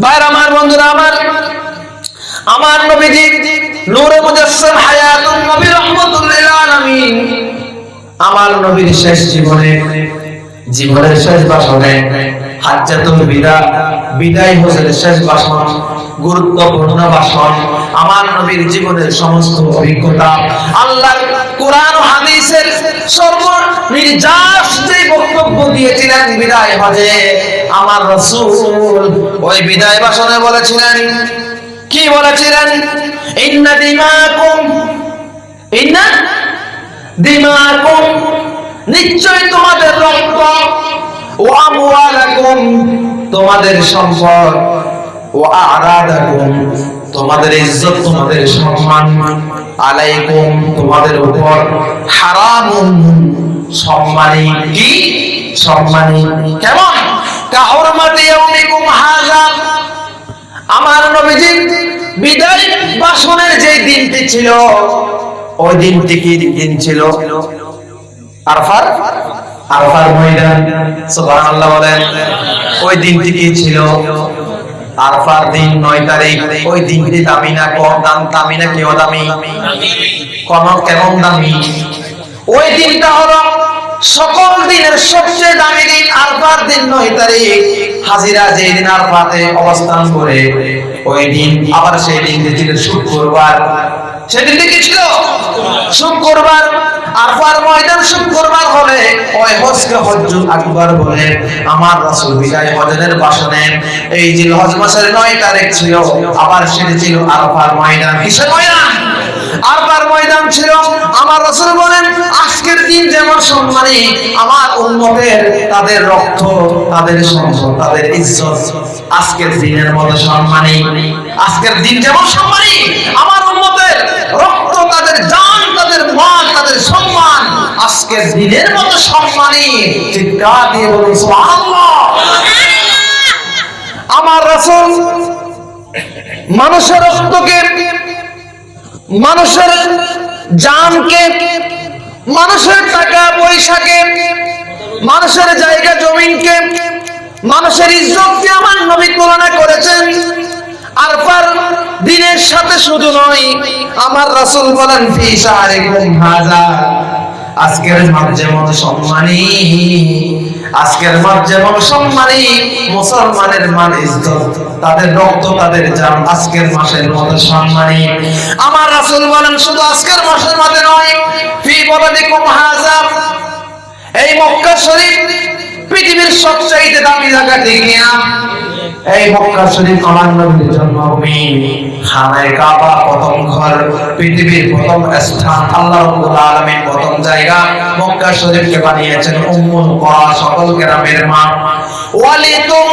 ভাইরা আমার বন্ধুরা, আমার আমার নবীজি নূরে মুজাসসাম হায়াতুন নবী রাহমাতুল লিল আলামিন, আমার নবীর শেষ জীবনে জীবনের শেষ বাসনে হাজ্জাতুল বিদা, বিদায় হোসেন শেষ ভাষণ গুরুত্বপূর্ণ ভাষণ আমার নবীর জীবনের সমস্ত অভিজ্ঞতা আল্লাহ কোরআন হাদিসের সর্ব নির্যাস যে বক্তব্য দিয়েছিলেন বিদায় হজে, আমার রাসূল ওই বিদায় বাসনে বলেছিলেন, কি বলেছিলেন? ইন্না দিমাকুম ইন্না দিমাকুম নিশ্চয় তোমাদের রক্ত ও আমওয়ালাকুম তোমাদের সম্পদ ও আরাদাকুম তোমাদের ইজ্জত, তোমাদের সম্মান আলাইকুম, তোমাদের উপর হারাম সম্মানী কি? সম্মানী কেমন? ইয়াউমিকুম হাযা। আমার নবীজি বিদায় বাসনের যে দিনটি ছিল, ওই দিনটি কি দিন ছিল? আরফার? আরফার ময়দান। সুবহানাল্লাহ বলেন, ওই দিনটি কি ছিল আরফার দিন, নয় তারিখ। ওই দিনটি দামি না, কম দাম, দামি না, কেউ দামি? কোন কেমন দামি? ওই দিনটা হলো সকল দিনের সবচেয়ে দামি দিন, আরফার দিন, নয় তারিখ। হাজিরা যেই দিন আরফাতে অবস্থান করে, ওই দিন আবার সেই দিনটি ছিল শুক্রবার। সেদিনটি কি ছিল শুক্রবার আরফার ময়দান শুক্রবার হলে ওই হজকে হজ্জুল আকবার বলে, আমার রাসূল বিদায় হজের বাসনে এই যে হজ মাসের 9 তারিখ ছিল, আবার সেটি ছিল আরফার ময়দান। কিসের ময়দান? ময়দান ছিল। আমার রাসূল বলেন, আজকের দিন যেমন সম্মানী, আমার উম্মতের তাদের রক্ত, তাদের সম্পদ তাদের ইজ্জত আজকের দিনের মতো সম্মানী। আজকের দিন যেমন সম্মানী, আমার জান তাদের মান তাদের সম্মান, আজকের দিনের মতো চিৎকার দিয়ে বলুন আমার রাসূল মানুষের রক্তকে, মানুষের জানকে, মানুষের টাকা, পয়সাকে, মানুষের জায়গা, জমিনকে, মানুষের ইজ্জতকে আমার নবী তুলনা করেছেন। দিনের সাথে শুধু নয়, আমার রাসূল বলেন আজকের যেমন সম্মানী, আজকের মাস যেমন সম্মানী, মুসলমানের মান ইজ্জত, তাদের রক্ত, তাদের জান আজকের মাসের মতো সম্মানী। আমার রাসূল বলেন, শুধু আজকের মাসের মধ্যে নয়, ফি বালাদিকুম হাযা এই মক্কা শরীফ পৃথিবীর সবচাইতে দামি জায়গা ঠিক এই মক্কা শরীফ আমার জন্মভূমি খানায় কাবা, প্রথম ঘর, পৃথিবীর প্রথম স্থান, আল্লাহ আলামিন প্রথম জায়গা মক্কা বানিয়েছেন উম্মুল কুরা সকল গ্রামের মা। ওয়ালিতুনজিরা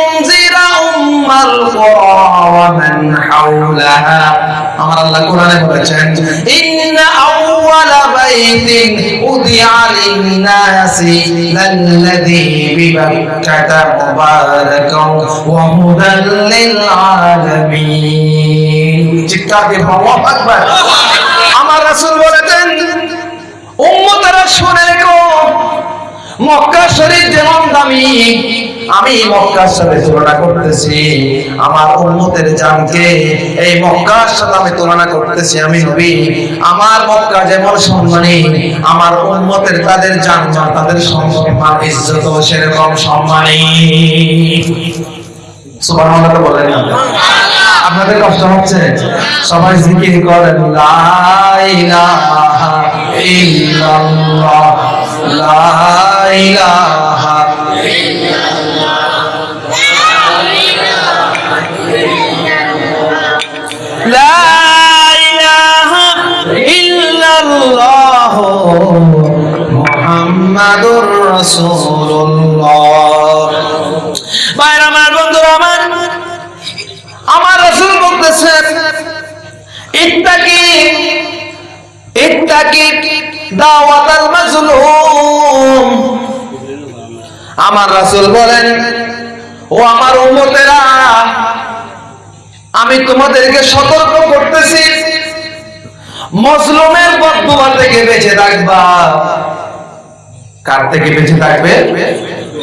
উম্মাল কুরা ওয়া মান হাওলাহা আমার আল্লাহ কোরআনে বলেছেন ইন্না আউওয়ালা বাইতিন উদিআ লিন-নাসি লাল্লাযী বিবাক্কাতা মুবারাকাও ওয়া হুদাল লিল-আলামিন চিৎকার দিয়ে আল্লাহু আকবার আমার রাসূল বলেছেন উম্মতেরা শুনে রেখো মক্কা শরীফ যেমন দামি, আমি মক্কার সাথে তুলনা করতেছি। আমার উম্মতের জানকে এই মক্কার সাথে আমি তুলনা করতেছি, আমি নবী। আমার মক্কা যেমন সম্মানী, আমার উম্মতের তাদের জান তাদের সম্মান, ইজ্জত সেরকম সম্মানী। সুবহানাল্লাহ বলেন আপনাদের কষ্ট হচ্ছে? সবাই জিকির করেন, লা ইলাহা ইল্লাল্লাহ। মুহাম্মাদুর রাসূলুল্লাহ। ভাইরা আমার বন্ধুরা আমার আমার রাসূল বলতেছেন ইত্তাকি ইত্তাকি দাওয়াতাল মাজলুম আমার রাসূল বলেন, ও আমার উম্মতেরা, আমি তোমাদেরকে সতর্ক করতেছি। মজলুমের বদদুয়া থেকে বেঁচে থাকবা। কার থেকে বেঁচে থাকবে?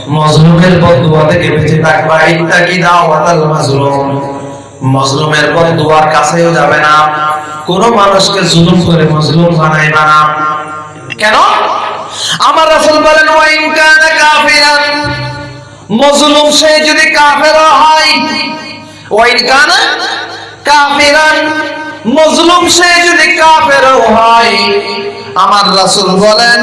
মজলুমের বদদুয়া থেকে বেঁচে থাকবা। ইত্তাকি দাওয়াতাল মাজলুম। মজলুমের বদদুয়ার কাছেও যাবে না। কোন মানুষকে জুলুম করে মজলুম বানাইবা না। কেন? আমার রাসূল বলেন মজলুম সে যদি কাফের হয়। কাফিরান মজলুম সে যদি কাফের হয়। আমার রাসূল বলেন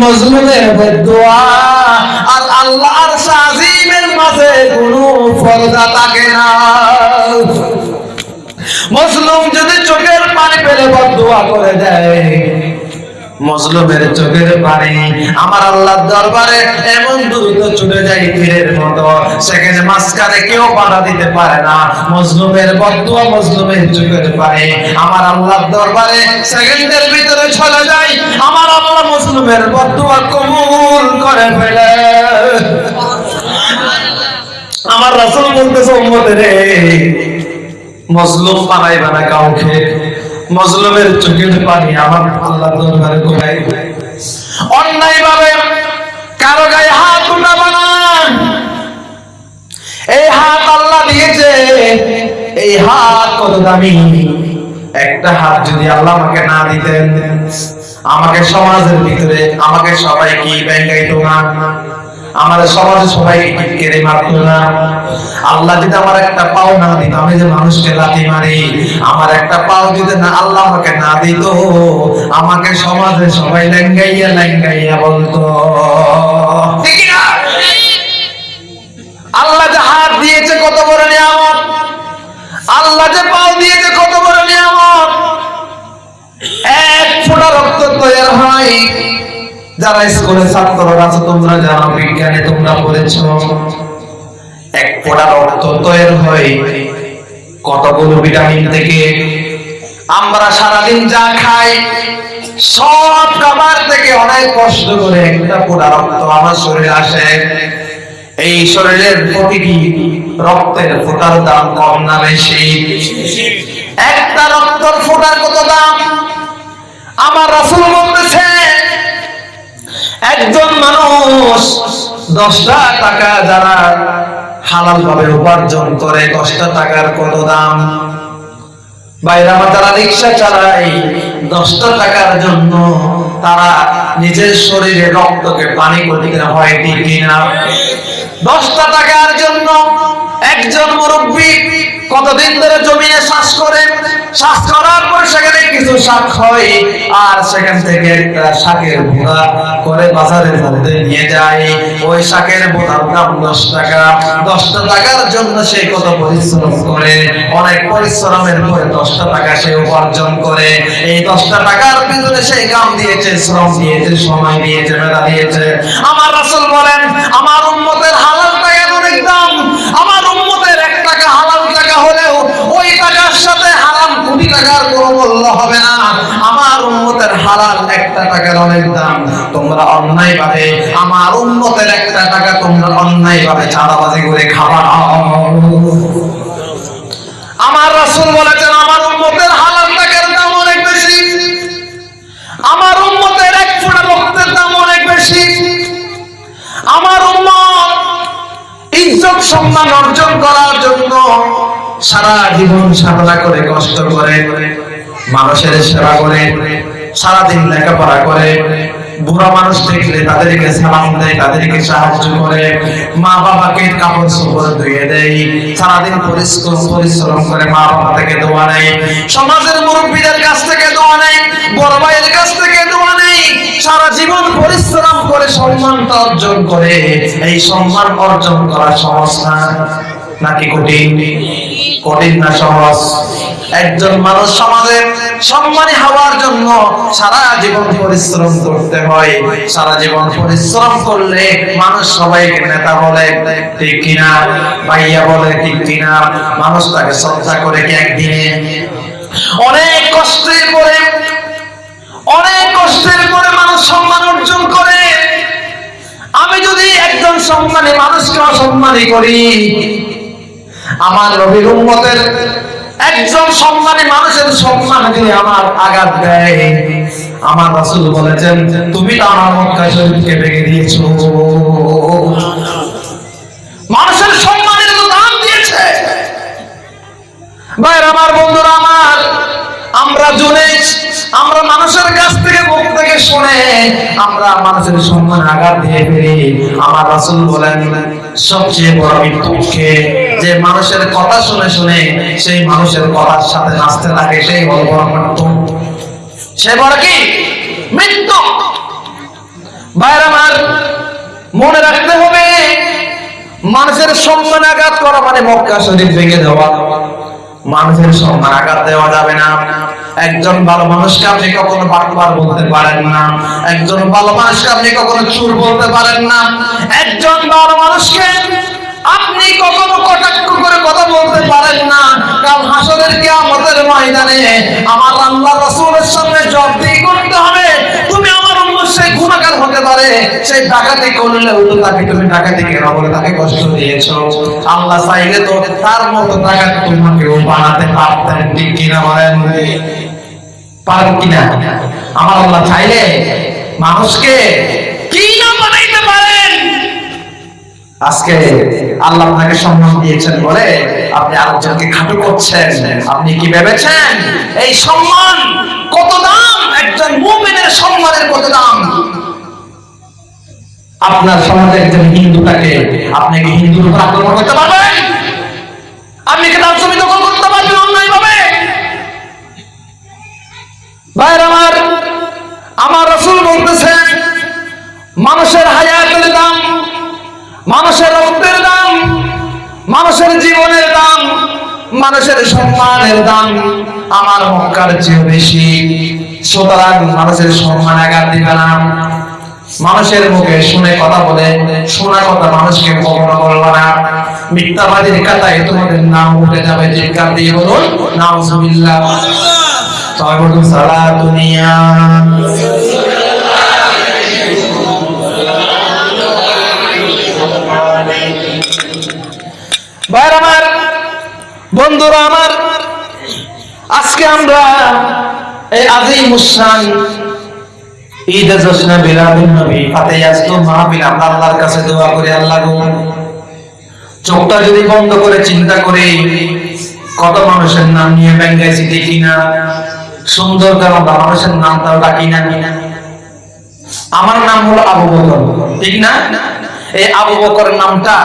মজলুমের বদুয়া আর আল্লাহর সাজিমের মাঝে কোনো পর্দা থাকে না। মজলুম যদি চোখের পানি পেলে বদুয়া করে দেয়, মজলুমের চোখের পানি আমার আল্লাহর দরবারে এমন দ্রুত যায় তীরের মতো। সেখানে মাঝখানে কেউ বাধা দিতে পারে না। মজলুমের বদুয়া মজলুমের চোখের পানি আমার আল্লাহর দরবারে সেকেন্ডের ভিতরে চলে যায়। আমার আল্লাহ মজলুমের বদুয়া কবুল করে ফেলে। আমার রাসূল বলতেছে, উম্মতের রে মজলুম বানাইবা না কাউকে। মজলুমের চোখের পানি আমার আল্লাহ দরবারে কোথায়? অন্যায় ভাবে কারও গায়ে হাত উঠাবা না। এই হাত আল্লাহ দিয়েছে, এই হাত কত দামি। একটা হাত যদি আল্লাহ আমাকে না দিতেন, আমাকে সমাজের ভিতরে, আমাকে সবাই কি ব্যাংকাইতো না? আমাদের সমাজে সবাই কেড়ে মারতো না। আল্লাহ যদি আমার একটা পাও না দিত, আমি যে মানুষকে লাথি মারি, আমার একটা পাও যদি না, আল্লাহ আমাকে না দিত, আমাকে সমাজে সবাই লেঙ্গাইয়া লেঙ্গাইয়া বলতো। আল্লাহ যে হাত দিয়েছে, কত বড় নিয়ামত। আল্লাহ যে পাও দিয়েছে, কত যারা স্কুলে ছাত্ররা আছো তোমরা জানো, বিজ্ঞানে তোমরা পড়েছ। এক ফোঁটা রক্ত তৈরি হয় কতগুলো ভিটামিন থেকে। আমরা সারাদিন যা খাই, সব খাবার থেকে অনেক কষ্ট করে একটা ফোঁটা রক্ত আমার শরীরে আসে। এই শরীরের প্রতিটি রক্তের ফোঁটার দাম কম না বেশি। একটা রক্তর ফোঁটার কত দাম? আমার রাসূল বলতেছে একজন মানুষ দশটা টাকা যারা হালাল ভাবে উপার্জন করে দশটা টাকার কত দাম। বাইরা যারা রিক্সা চালায় দশটা টাকার জন্য তারা নিজের শরীরে রক্তকে পানি করতে হয় ঠিক দশটা টাকার জন্য একজন মুরব্বী কতদিন ধরে জমিনে শ্বাস করে? শ্বাস করার পর সেখানে কিছু শাক হয় আর সেখান থেকে একটা শাকের ভোড়া করে বাজারের মধ্যে নিয়ে যায়। ওই শাকের ভোড়ার দাম দশ টাকা। দশটা টাকার জন্য সে কত পরিশ্রম করে? অনেক পরিশ্রমের পরে দশটা টাকা সে উপার্জন করে। এই দশটা টাকার পিছনে সে কাম দিয়েছে, শ্রম দিয়েছে, সময় দিয়েছে, মেধা দিয়েছে। আমার রাসূল বলেন, আমার উম্মতের হালাল টাকার অনেক দাম আমার উম্মতের এক টাকা হালাল টাকা হলেও ওই টাকার সাথে হারাম কোটি টাকার কোনো মূল্য হবে না। আমার উম্মতের হালাল একটা টাকার অনেক দাম। তোমরা অন্যায় ভাবে। আমার উম্মতের একটা টাকা তোমরা অন্যায় ভাবে চাঁদাবাজি করে না। আমার রাসূল বলেছেন, আমার উম্মতের হালাল টাকার দাম অনেক বেশি। আমার উম্মতের এক ফোঁটা রক্তের দাম অনেক বেশি। আমার উম্মত ইজ্জত সম্মান অর্জন করার জন্য সারা জীবন সাধনা করে, কষ্ট করে, মানুষের সেবা করে, সারাদিন লেখাপড়া করে, বুড়া মানুষ দেখলে তাদেরকে সালাম দেয়, তাদেরকে সাহায্য করে মা বাবাকে কাপড় চোপড় ধুয়ে দেয়, সারাদিন পরিশ্রম পরিশ্রম করে মা বাবা থেকে দোয়া নেয়, সমাজের মুরব্বীদের কাছ থেকে দোয়া নেয়, বড় ভাইয়ের কাছ থেকে দোয়া নেই সারা জীবন পরিশ্রম করে সম্মানটা অর্জন করে, এই সম্মান অর্জন করা না, নাকি কঠিন? কঠিন না সহজ একজন মানুষ সমাজে সম্মানী হওয়ার জন্য সারা জীবন পরিশ্রম করতে হয়। সারা জীবন পরিশ্রম করলে মানুষ সবাইকে নেতা বলে, ঠিক কিনা? ভাইয়া বলে, ঠিক কিনা? মানুষ তাকে শ্রদ্ধা করে কি একদিনে? অনেক কষ্টের পরে, অনেক কষ্টের পরে মানুষ সম্মান অর্জন করে। আমি যদি একজন সম্মানী মানুষকে অসম্মানী করি আমার নবীর উম্মতের একজন সম্মানী মানুষের সম্মান যদি আমার আঘাত দেয়। আমার রাসূল বলেছেন, তুমি তো আমার মক্কা শরীফকে ভেঙে দিয়েছ। মানুষের সম্মানের তো দাম দিয়েছে। ভাইয়ের, আমার বন্ধুরা, আমার আমরা জুনে, আমরা মানুষের কাছ থেকে মুখ থেকে শুনে আমরা মানুষের সম্মান আঘাত দিয়ে ফেলি। আমার রাসূল বলেন সবচেয়ে বড় মৃত্যুকে যে মানুষের কথা শুনে শুনে সেই মানুষের কথার সাথে নাচতে লাগে সেই বড় বড় মৃত্যু। সে বড় কি? মৃত্যু। ভাইয়ের আমার, মনে রাখতে হবে, মানুষের সম্মান আঘাত করা মানে মক্কা শরীর ভেঙে দেওয়া। মানুষের সম্মান আঘাত দেওয়া যাবে না। একজন ভালো মানুষকে আপনি কখনো বারবার বলতে পারেন না। একজন ভালো মানুষকে আপনি কখনো চুর বলতে পারেন না। একজন ভালো মানুষকে আপনি কখনো কটাক্ষ করে কথা বলতে পারেন না। কাল হাসরের কিয়ামতের ময়দানে আমার আল্লাহ রাসূলের সামনে জবাবদি করতে হবে। সেই গুনাহগার হতে পারে, সেই ডাকাতি করলেও তো তাকে তুমি ডাকাতি কেন বলে তাকে কষ্ট দিয়েছ? আল্লাহ চাইলে তো তার মতো ডাকাত তোমাকেও বানাতে পারতেন, ঠিক কিনা বলেন? পারেন কিনা? আমার আল্লাহ চাইলে মানুষকে কি না বানাইতে পারেন? আজকে আল্লাহ আপনাকে সম্মান দিয়েছেন বলে আপনি আরেকজনকে খাটো করছেন। আপনি কি ভেবেছেন? এই সম্মান কত দাম? একজন মুমিনের সম্মানের কত দাম? আপনার সমাজে একজন হিন্দুটাকে আপনি কি হিন্দুর উপর আক্রমণ করতে পারবেন? আপনি কি তার ছবি দখল করতে পারবেন অন্যায় ভাবে ভাইয়ের আমার আমার রসুল বলতেছেন মানুষের হায়াতের দাম, মানুষের রক্তের দাম, মানুষের জীবনের দাম মানুষের সম্মানের দাম আমার মক্কার চেয়ে বেশি। সুতরাং মানুষের সম্মান আঘাত দিবে না। মানুষের মুখে শুনে কথা বলে, শোনা কথা মানুষকে কখনো বলব না। মিথ্যাবাদীর কাতায় তোমাদের নাম উঠে যাবে, চিৎকার দিয়ে বলুন, নাউজুবিল্লাহ। সবাই বলুন, সালা দুনিয়া। আমার বন্ধুরা আমার, আজকে আমরা এই আজই মুসান ঈদে জশ্নে নবী ফাতে আমরা আল্লাহর কাছে দোয়া করি, আল্লাহ গো, চোখটা যদি বন্ধ করে চিন্তা করি, কত মানুষের নাম নিয়ে ব্যাঙ্গাইছি দেখি না, সুন্দর কারণ মানুষের নামটাও ডাকি না আমার নাম হলো আবু বকর, ঠিক না? এই আবু বকর নামটা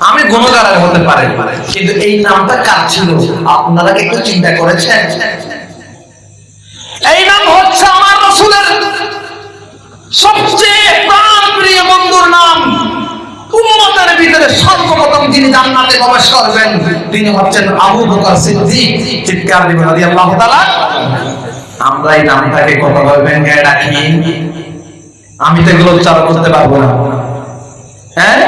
আমি গুণগারের হতে পারে। কিন্তু এই নামটা কার ছিল? আপনারা কি একটু চিন্তা করেছেন? এই নাম হচ্ছে আমার রসুলের সবচেয়ে প্রাণ প্রিয় বন্ধুর নাম। করবেন, তিনি আমরা এই নামটাকে রাখি। আমি তো এগুলো উচ্চারণ করতে পারব না। হ্যাঁ?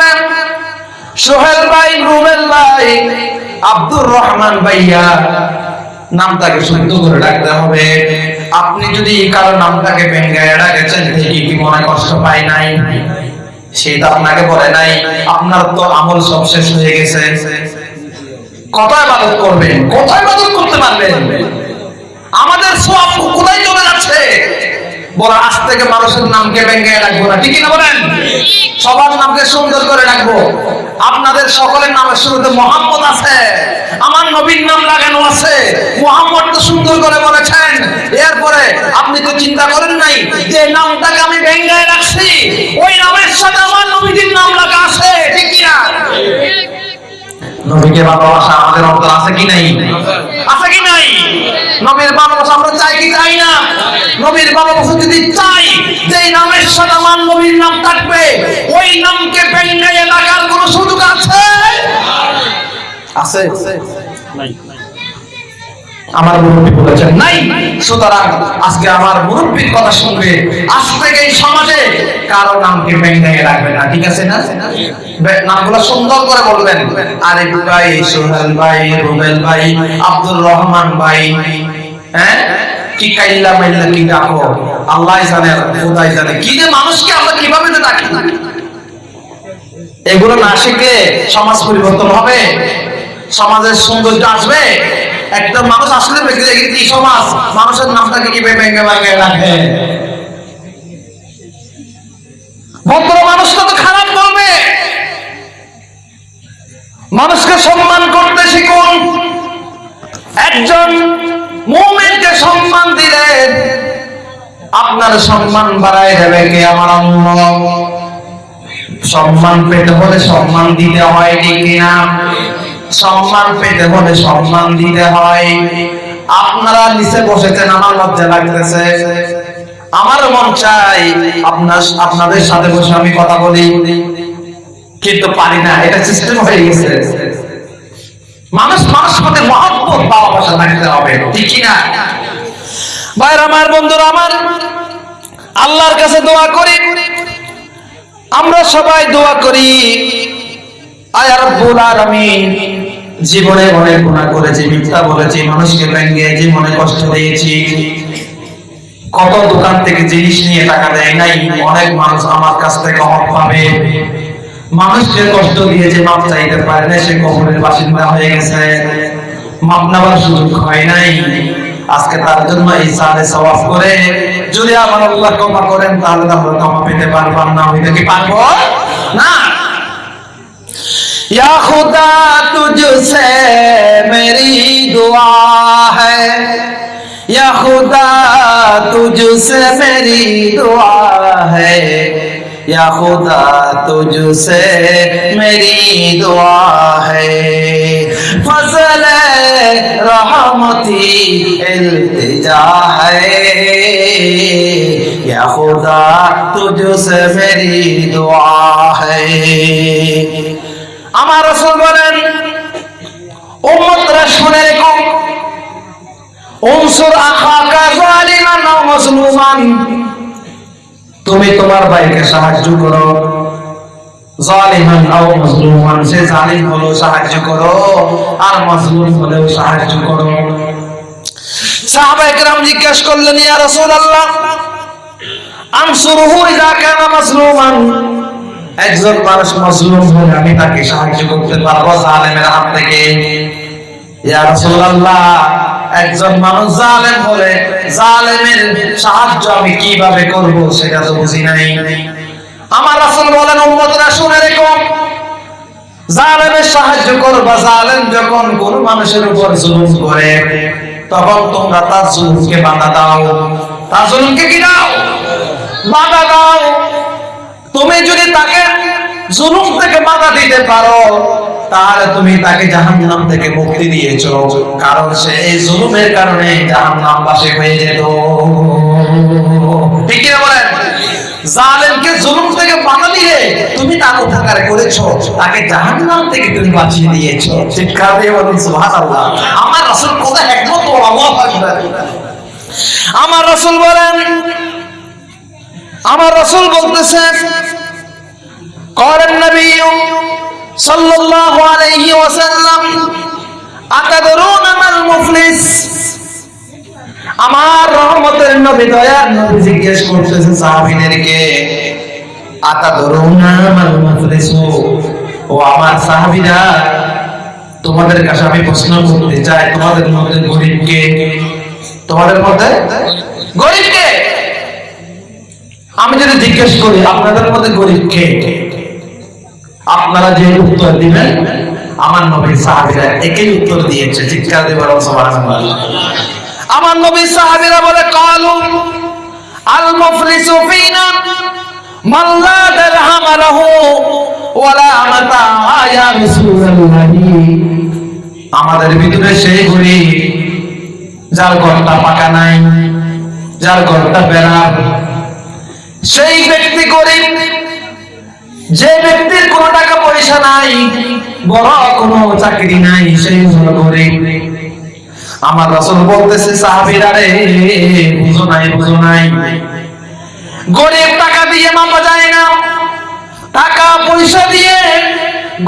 সোহেল ভাই, রুবেল ভাই, আব্দুর রহমান ভাইয়া, নামটাকে শুদ্ধ করে রাখতে হবে। আপনি যদি কারও নামটাকে ভেঙ্গায় রাখেছেন দেখি কি মনে কষ্ট পায় নাই? সেটা আপনাকে বলে নাই, আপনার তো আমল সব শেষ হয়ে গেছে। কোথায় বাদত করবেন, কোথায় বাদত করতে পারবেন। আমাদের সব কোথায় চলে যাচ্ছে? বলা আজ থেকে মানুষের নামকে ভেঙে রাখব না? ঠিকই না বলেন? সবার নামকে সুন্দর করে রাখব। আপনাদের সকলের নামের শুরুতে মোহাম্মদ আছে। আমার নবীর নাম লাগানো আছে। মোহাম্মদ তো সুন্দর করে বলেছেন। এরপরে আপনি তো চিন্তা করেন নাই, যে নামটাকে আমি ভেঙে রাখছি। ওই নামের সাথে আমার নবীর নাম লাগা আছে। ঠিক কিনা? নবীকে ভালোবাসা আমাদের অন্তর আছে কি নাই? আছে। কি নাই? নবীর ভালোবাসা আমরা চাই কি চাই না? নবীর ভালোবাসা যদি চাই যে নামের সাথে আমার নবীর নাম থাকবে ওই নামকে বেঙ্গাইয়ে লাগার কোন সুযোগ আছে? আছে। আমার মুরব্বী বলেছেন, নাই, সুতরাং আজকে আমার মুরব্বীর কথা শুনবে আজ থেকে সমাজে কারও নামকে ভেঙে রাখবে না, ঠিক আছে না? হ্যাঁ? মানুষকে এগুলো না শিখলে সমাজ পরিবর্তন হবে, সমাজের সৌন্দর্য আসবে। একটা মানুষ আসলে দেখে দেখি কি সমাজ, মানুষের নামটাকে কি ভেঙে ভেঙে রাখে? ভদ্র মানুষটা তো খারাপ বলবে। মানুষকে সম্মান করতে শিখুন। একজন মুমিনকে সম্মান দিলে আপনার সম্মান বাড়ায় দেবে কে আমার সম্মান পেতে হলে সম্মান দিতে হয়, ঠিক কিনা? সম্মান পেতে হলে সম্মান দিতে হয়। আপনারা নিচে বসেছেন, আমার লজ্জা লাগতেছে। আমার মন চাই আপনার, আপনাদের সাথে বসে আমি কথা বলি। কিন্তু পারি না, এটা সিস্টেম হয়ে গেছে। মানুষ মানুষ মধ্যে মহব্বত, ভালোবাসা থাকতে হবে ঠিক না? ভাইরা আমার বন্ধুরা, আমার আল্লাহর কাছে দোয়া করি। আমরা সবাই দোয়া করি। জীবনে অনেক গুনাহ করেছি, মিথ্যা বলেছি, মানুষকে ব্যঙ্গে জীবনে কষ্ট দিয়েছি। কত দোকান থেকে জিনিস নিয়ে টাকা দেয় নাই, অনেক মানুষ আমার কাছ থেকে হক পাবে। মানুষকে কষ্ট দিয়েছে, মাপ চাইতে পারে না, সে কবরের বাসিন্দা হয়ে গেছে। মাপ নেওয়ার সুযোগ হয় নাই। আজকে তার জন্য এই সালে সওয়াব করে, যদি আমার আল্লাহ ক্ষমা করেন, তাহলে আমরা ক্ষমা পেতে পারবাম না। হইতে কি পারব? না। یا خدا تجھ سے میری دعا ہے۔ یا خدا تجھ سے میری دعا ہے۔ یا خدا تجھ سے میری دعا ہے۔ فضل رحمتی التجا ہے۔ یا خدا تجھ سے میری دعا ہے۔ আমার রসুল বলেন উম্মতরা শুনে রেখো উনসুর আখাকা জালিমান আও মাজলুমান। তুমি তোমার ভাইকে সাহায্য করো। জালিমান আও মাজলুমান, সে জালিম হলো সাহায্য করো আর মাজলুম হলেও সাহায্য করো। সাহাবায়ে কেরাম জিজ্ঞেস করলেন, ইয়া রাসূলুল্লাহ আনসুরুহু ইযা কানা মাজলুমান? একজন মানুষ মজলুম হলে আমি তাকে সাহায্য করতে পারব, জালেমের হাত থেকে। একজন মানুষ জালেম হলে জালেমের সাহায্য আমি কীভাবে করব সেটা তো বুঝি নাই। আমার রাসূল বলেন, উম্মতরা, শুনে রেখো। জালেমের সাহায্য করবা, জালেম যখন কোন মানুষের উপর জুলুম করে, তখন তোমরা তার জুলুমকে বাধা দাও। তার জুলুমকে কি দাও? বাধা দাও। তুমি যদি তাকে জুলুম থেকে বাধা দিতে পারো, তাহলে তুমি তাকে জাহান্নাম থেকে মুক্তি দিয়েছ। কারণ সে এই জুলুমের কারণে জাহান্নাম বাসে হয়ে যেত। ঠিক বলেন? থেকে দিয়ে তুমি থেকে তুমি বাঁচিয়ে দিয়েছ। আমার রাসূল আমার রাসূল বলেন আমার রসুল বলতেছেন করেন নবী সাল্লাল্লাহু আলাইহি ওয়াসাল্লাম মুফলিস। আমার রহমতের নবী, দয়ার নবী জিজ্ঞেস করতেছে, সাহাবীদেরকে আতাদরুন আমাল মুফলিস ও আমার সাহাবীরা, তোমাদের কাছে আমি প্রশ্ন করতে চাই, তোমাদের মধ্যে গরিবকে, তোমাদের মধ্যে গরিবকে আমি যদি জিজ্ঞেস করি, আপনাদের মধ্যে গরিব কে? আপনারা যে উত্তর দিবেন, আমার নবীর সাহাবীরা একই উত্তর দিয়েছে। চিৎকার দিয়ে বরং আমার নবীর সাহাবীরা বলে, কালু আল মুফলিসু ফিনা মান লা দিরহাম লাহু ওয়ালা মাতা ইয়া রাসূলুল্লাহ। আমাদের ভিতরে সেই গরিব, যার ঘরটা পাকা নাই, যার ঘরটা বেড়া সেই ব্যক্তি গরিব, যে ব্যক্তির কোনো টাকা পয়সা নাই, বড় কোনো চাকরি নাই, সেই হলো গরিব। আমার রাসূল বলতেছে, সাহাবীরা রে, বুঝো নাই বুঝো নাই। গরিব টাকা দিয়ে মাপা যায় না। টাকা পয়সা দিয়ে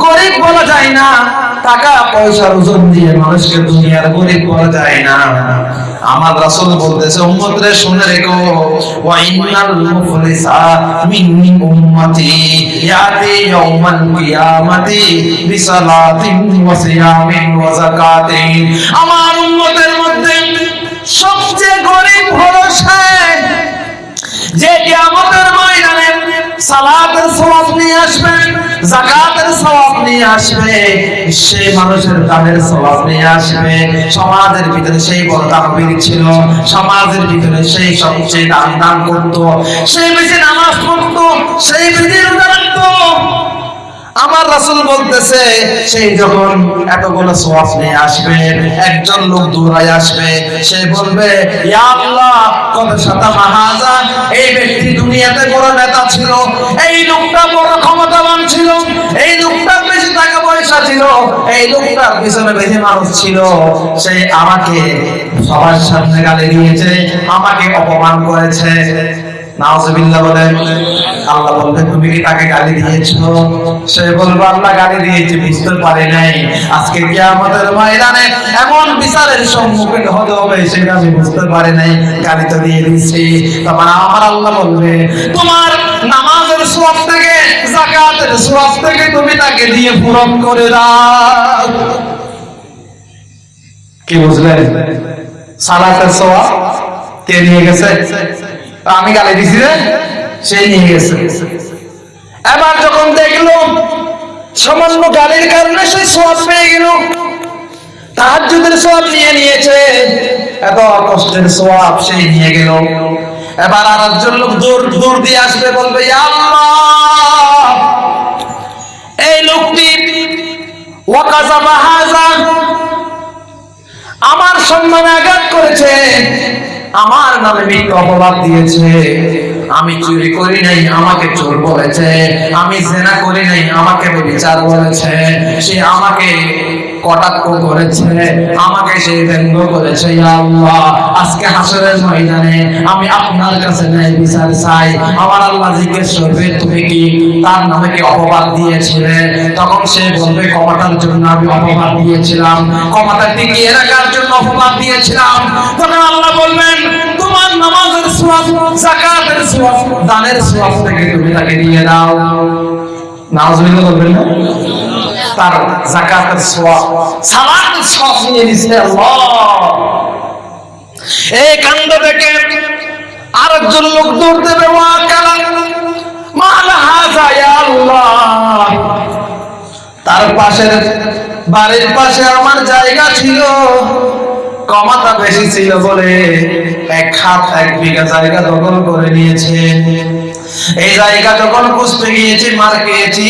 গরিব বলা যায় না, টাকা পয়সার ওজন দিয়ে মানুষকে দুনিয়ার গরিব বলা যায় না। আমার রাসূল বলতেছে উম্মত রে শুনে রেখো, ওয়া ইন্নাল মুফলিসা মিন্নি উম্মতি, ইয়াতি ইয়াউমাল কিয়ামাতি বিসালাতিন ওয়া সিয়ামিন ওয়া যাকাতিন। আমার উম্মতের মধ্যে সবচেয়ে গরিব হলো সে, যে কিয়ামতের ময়দানে সালাতের সওয়াব নিয়ে আসবে, যাকাতের সওয়াব নিয়ে আসবে, সেই মানুষের দানের সওয়াব নিয়ে আসবে। সমাজের ভিতরে সেই বড় দানবীর ছিল, সমাজের ভিতরে সেই সবচেয়ে দান দান করত, সেই বেশি নামাজ পড়তো, সেই বেশি রোজা রাখতো। আমার রাসূল বলতেছে, সেই যখন এতগুলো সওয়াব নিয়ে আসবে, একজন লোক দৌড়ায় আসবে, সে বলবে, ইয়া আল্লাহ, কত শত মাহাজা, এই ব্যক্তি দুনিয়াতে বড় নেতা ছিল, এই লোকটা বড় ক্ষমতাবান ছিল, এই লোকটার বেশি টাকা পয়সা ছিল, এই লোকটার পিছনে বেশি মানুষ ছিল। সে আমাকে সবার সামনে গালে দিয়েছে, আমাকে অপমান করেছে। তাকে দিয়েছ? দিয়েছে দিয়ে বলবে, তোমার নামাজের তুমি তাকে দিয়ে পূরণ করে কি বুঝলেন? সালাতের সওয়াব কে নিয়ে গেছে? আমি গালি দিছি রে সে নিয়ে গেছে। এবার যখন দেখল, সামান্য গালির কারণে সে সওয়াব পেয়ে গেল। তাহাজ্জুদের সওয়াব নিয়ে নিয়েছে এত কষ্টের সওয়াব সেই নিয়ে গেল। এবার আর একজন লোক দূর দূর দিয়ে আসবে, বলবে এই লোকটি আমার সম্মানে আঘাত করেছে। আমার নামে মিথ্যা অপবাদ দিয়েছে। আমি চুরি করি নাই, আমাকে চোর বলেছে। আমি জেনা করি নাই, আমাকে বিচার বলেছে। সে আমাকে কটাক্ষ করেছে, আমাকে সে ব্যঙ্গ করেছে আজকে হাসরের ময়দানে আমি আপনার কাছে ন্যায় বিচার চাই। আমার আল্লাহ জিজ্ঞেস করবে, তুমি কি তার নামে কি অপবাদ দিয়েছিলে? তখন সে বলবে ক্ষমতার জন্য আমি অপবাদ দিয়েছিলাম। ক্ষমতা টিকিয়ে রাখার জন্য অপবাদ দিয়েছিলাম। তখন আল্লাহ বলবেন, তোমার নামাজের সওয়াব দানের সওয়াব থেকে তুমি তাকে দিয়ে দাও। নাউজুবিল্লাহ বলবেন না? তার যাকাতের সওয়াব, সালাতের সওয়াব নিয়ে নিছে আল্লাহ। এই কাণ্ড থেকে আরেকজন লোক দৌড় দেবে ওয়া কালা মালা হাজা ইয়া আল্লাহ। তার পাশের বাড়ির পাশে আমার জায়গা ছিল কমাতা বেশি ছিল বলে এক হাত, এক বিঘা জায়গা দখল করে নিয়েছে। এই জায়গা যখন খুঁজতে গিয়েছি, মার খেয়েছি।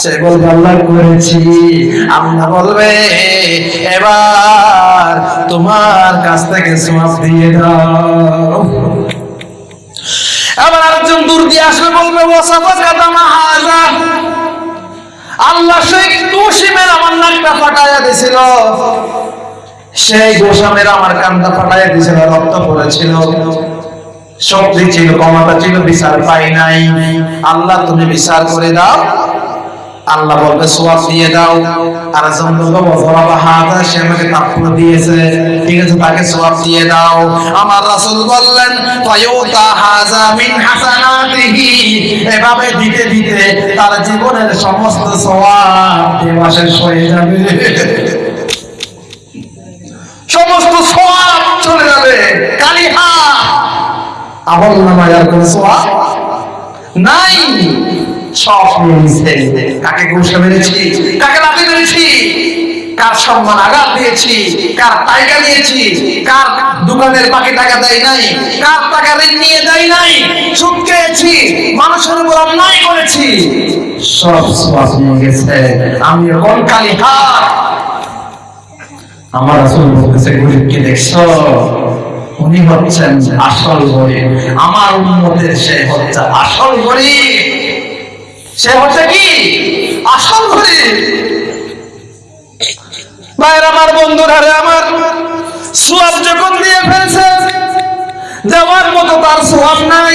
সে বলবে করেছি। আল্লাহ বলবে, এবার তোমার কাছ থেকে সওয়াব দিয়ে দাও। আরেকজন দূর দিয়ে আসবে, বলবে আল্লাহ সেই আমার নাকটা ফাটাইয়া দিছিল। সেই গোসামের আমার কানটা ফাটাইয়া দিছিল, রক্ত পড়েছিল। শক্তি ছিল, ক্ষমতা ছিল, বিচার পাই নাই। আল্লাহ, তুমি বিচার করে দাও। আল্লাহ বলবে, সোয়াব দিয়ে দাও। আর সে আমাকে তাকপুর দিয়েছে। ঠিক আছে, তাকে সোয়াব দিয়ে দাও। আমার রাসূল বললেন, ফায়ুতা হাজা মিন হাসানাতিহি। এভাবে দিতে দিতে তার জীবনের সমস্ত সোয়াব দেওয়া শেষ হয়ে যাবে। সমস্ত সোয়াব চলে যাবে, কালিহা। আমল নামায় আর কোনো সোয়াব নাই। ঘুষে মেরেছি? লাথি মেরেছি? কার সম্মান আঘাত দিয়েছি? কার নিয়েছি কার দোকানের বাকি টাকা দেয় নাই? কার টাকা ঋণ নিয়ে দেয় নাই? খেয়েছি, মানুষের উপর অন্যায় করেছি। সব নিয়ে গেছে। আমি কালি আমার আসল বলতেছে, গরিবকে উনি হচ্ছেন আসল গরিব। আমার উন্মতের সে হচ্ছে আসল গরিব। সে হচ্ছে কি? আসল গরিব ভাইয়ের আমার বন্ধুরা ধারে আমার সোয়াব যখন দিয়ে ফেলছে, দেওয়ার মতো তার সোয়াব নাই।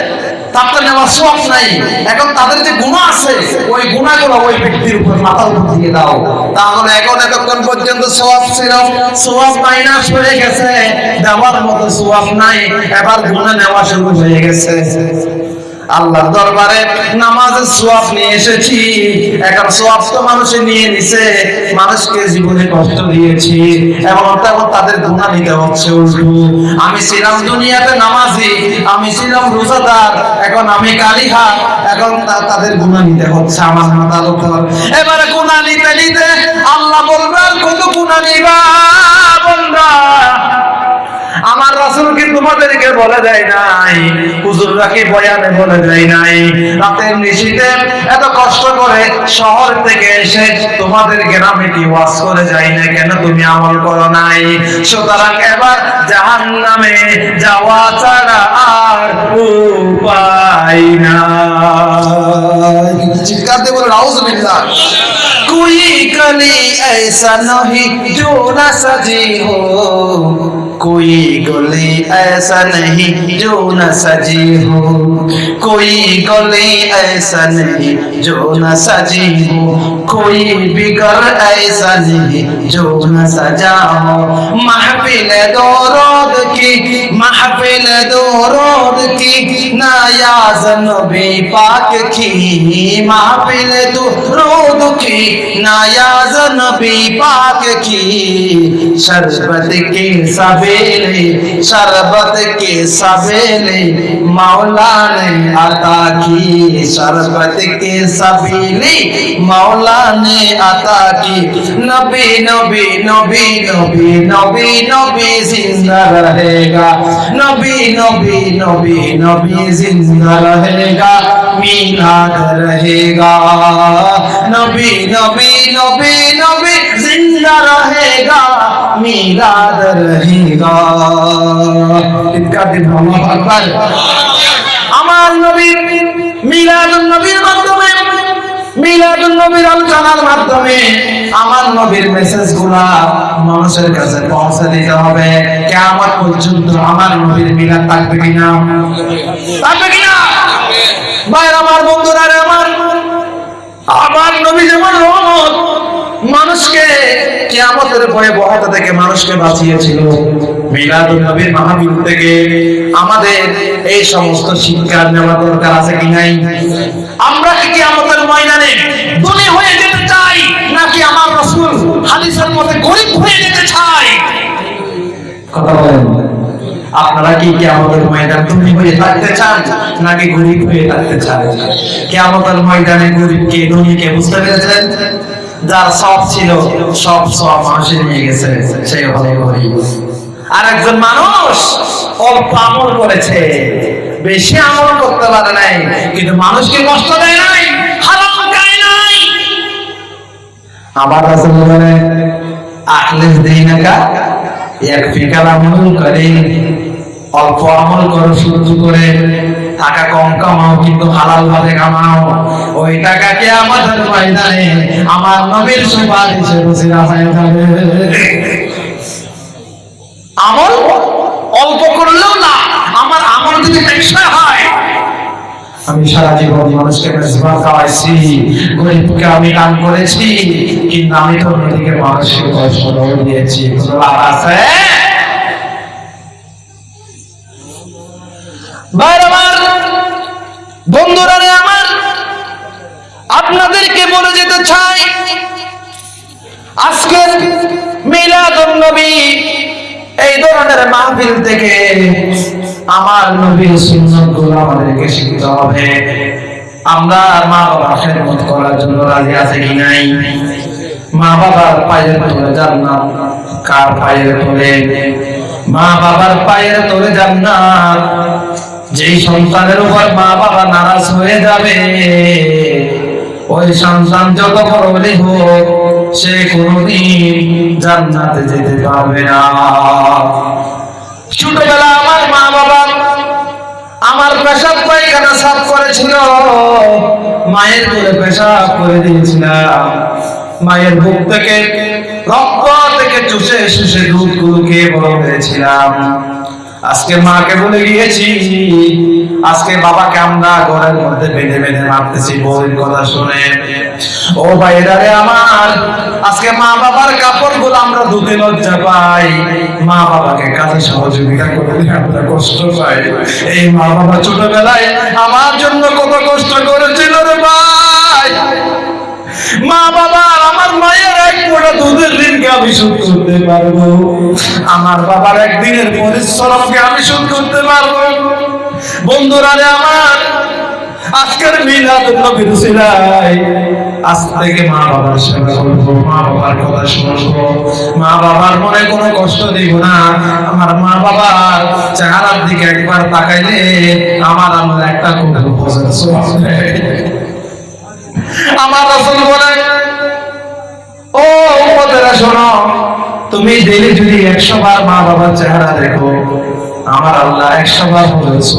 তারটা নেওয়ার সব নাই। এখন তাদের যে গুণা আছে, ওই গুণাগুলো ওই ব্যক্তির উপর মাথার উপর দিয়ে দাও। তাহলে এখন এতক্ষণ পর্যন্ত সোয়াব ছিল। সোয়াব মাইনাস হয়ে গেছে। দেওয়ার মতো সোয়াব নাই। এবার গুণা নেওয়া শুরু হয়ে গেছে। আল্লাহর দরবারে নামাজের সোয়াব নিয়ে এসেছি। এখন সোয়াব তো মানুষে নিয়ে নিছে, মানুষকে জীবনে কষ্ট দিয়েছি এবং তেমন তাদের গুণা নিতে হচ্ছে উল্টো আমি ছিলাম দুনিয়াতে নামাজি, আমি ছিলাম রোজাদার, এখন আমি কালিহা এখন তাদের গুণা নিতে হচ্ছে আমার উপর এবারে গুণা নিতে নিতে আল্লাহ বলবেন কত গুণা নিবা তোমাদেরকে বলে দেয় নাই। হুজুররা কি বয়ানে বলে দেয় নাই? রাতের নিশিতে এত কষ্ট করে শহর থেকে এসে তোমাদের গ্রামে কি ওয়াজ করে যাই না কেন তুমি আমল করো নাই? সুতরাং এবার জাহান্নামে যাওয়া ছাড়া আর উপায় নাই। চিৎকার দিয়ে বলে کوئی گلی ایسا نہیں جو نہ سجی ہو۔ کوئی گلی ایسا نہیں جو نہ سجی ہو۔ کوئی گلی ایسا نہیں جو نہ سجی ہو۔ کوئی بگر ایسا نہیں جو نہ سجا ہو۔ محفل دورود کی محفل دو رود کی، نایازن نبی پاک کی۔ محفل دو رود کی نایاز نبی پاک کی۔ شربت کے سبیلے، شربت کے سبیلے مولا نے عطا کی۔ شربت کے سبیلے مولا نے عطا کی۔ نبی نبی نبی نبی نبی نبی، زندہ رہے گا۔ نبی نبی نبی نبی زندہ رہے گا میناد رہے گا۔ نبی نبی نبی نبی زندہ رہے گا میلاد رہے گا۔ ان کا دن اللہ اکبر نبی নবীর মিলাদ মিলাদুন নবীর আলোচনার মাধ্যমে আমার নবীর মেসেজগুলা মানুষের কাছে পৌঁছে দিতে হবে। কিয়ামত পর্যন্ত আমার নবীর মিলাদ থাকবে কিনা? থাকবে কিনা? ভাই আমার বন্ধুরা আমার আমার নবী যেমন রহমত মানুষকে কিয়ামতের ভয়ে বহাতে থেকে মানুষকে বাঁচিয়েছিল। মিলাদুন নবীর মাহফিল থেকে আমাদের এই সমস্ত শিক্ষা নেওয়া দরকার আছে কি নাই? আমরা কি কিয়ামতের ময়দানে ধনী হয়ে যেতে চাই, নাকি আমার রাসূল হাদিসের মতে গরিব হয়ে যেতে চাই? কথা বলেন। আপনারা কি কিয়ামতের ময়দান তুমি হয়ে থাকতে চান, নাকি গরিব হয়ে থাকতে চান? কিয়ামতের ময়দানে গরিবকে ধনীকে বুঝতে পেরেছেন? যার সব ছিল, সব সব মানুষে নিয়ে গেছে সে হলো গরিব আর একজন মানুষ অল্প করেছে, বেশি আমল করতে পারে নাই, কিন্তু মানুষকে কষ্ট দেয় নাই, হারাম খায় নাই। আবার রাসূল বলে আখলিস দিনাকা ইয়াকফিকা আমল করে অল্প আমল করো, সহ্য করে। টাকা কম কামাও, কিন্তু হালাল ভাবে কামাও। ওই টাকাকে আমাদের ময়দানে আমার নবীর সুপারিশে বসিরা যাবে। আমল অল্প করলেও না, আমার আমল যদি টেকসই হয়, আমি সারা জীবন মানুষকে খাওয়াইছি, গরিবকে আমি দান করেছি, কিন্তু আমি তো অন্যদিকে মানুষকে কষ্ট দিয়েছি। আছে? বন্ধুরা আমার, আপনাদেরকে বলে যেতে চাই, আজকের মিলাদুন নবী এই ধরনের মাহফিল থেকে আমার নবীর সুন্নত আমাদেরকে শিখতে হবে। আমরা মা বাবার খেদমত করার জন্য রাজি আছে কি নাই? মা বাবার পায়ের তলে জান্নাত, কার পায়ের তলে? মা বাবার পায়ের তলে জান্নাত যেই সন্তানের উপর মা বাবা নারাজ হয়ে যাবে, ওই সন্তান যত বড় হোক, সে কোনোদিন জান্নাতে যেতে পারবে না। ছোটবেলা আমার মা বাবা আমার পেশাব পায়খানা সাফ করেছিল, মায়ের কোলে পেশাব করে দিয়েছিলাম। মায়ের বুক থেকে রক্ত থেকে চুষে শুষে দুধগুলো খেয়ে বড় হয়েছিলাম আজকে মাকে বলে গিয়েছি আজকে বাবাকে আমরা ঘরের মধ্যে বেঁধে বেঁধে মারতেছি, বউয়ের কথা শুনে। ও ভাইরা রে আমার, আজকে মা বাবার কাপড়গুলো আমরা ধুতে লজ্জা পাই। মা বাবাকে কাজে সহযোগিতা করে আমরা কষ্ট পাই। এই মা বাবা ছোটবেলায় আমার জন্য কত কষ্ট করেছিল রে ভাই। মা বাবা আমার মায়ের এক ফোঁটা দুধের আমি শোধ করতে পারব। আমার বাবার একদিনের পরিশ্রমকে আমি শোধ করতে পারব। বন্ধুরা রে আমার, আজকের মিলাদ নবীর সিলাই আজ থেকে মা বাবার সেবা করব, মা বাবার কথা শুনব। মা বাবার মনে কোনো কষ্ট দিব না। আমার মা বাবার চেহারার দিকে একবার তাকাইলে আমার আমার একটা বোঝার আমার রসুল বলে ও উপদেরা শোনো। তুমি ডেলি যদি একশো বার মা বাবার চেহারা দেখো, আমার আল্লাহ একশো বার বলেছ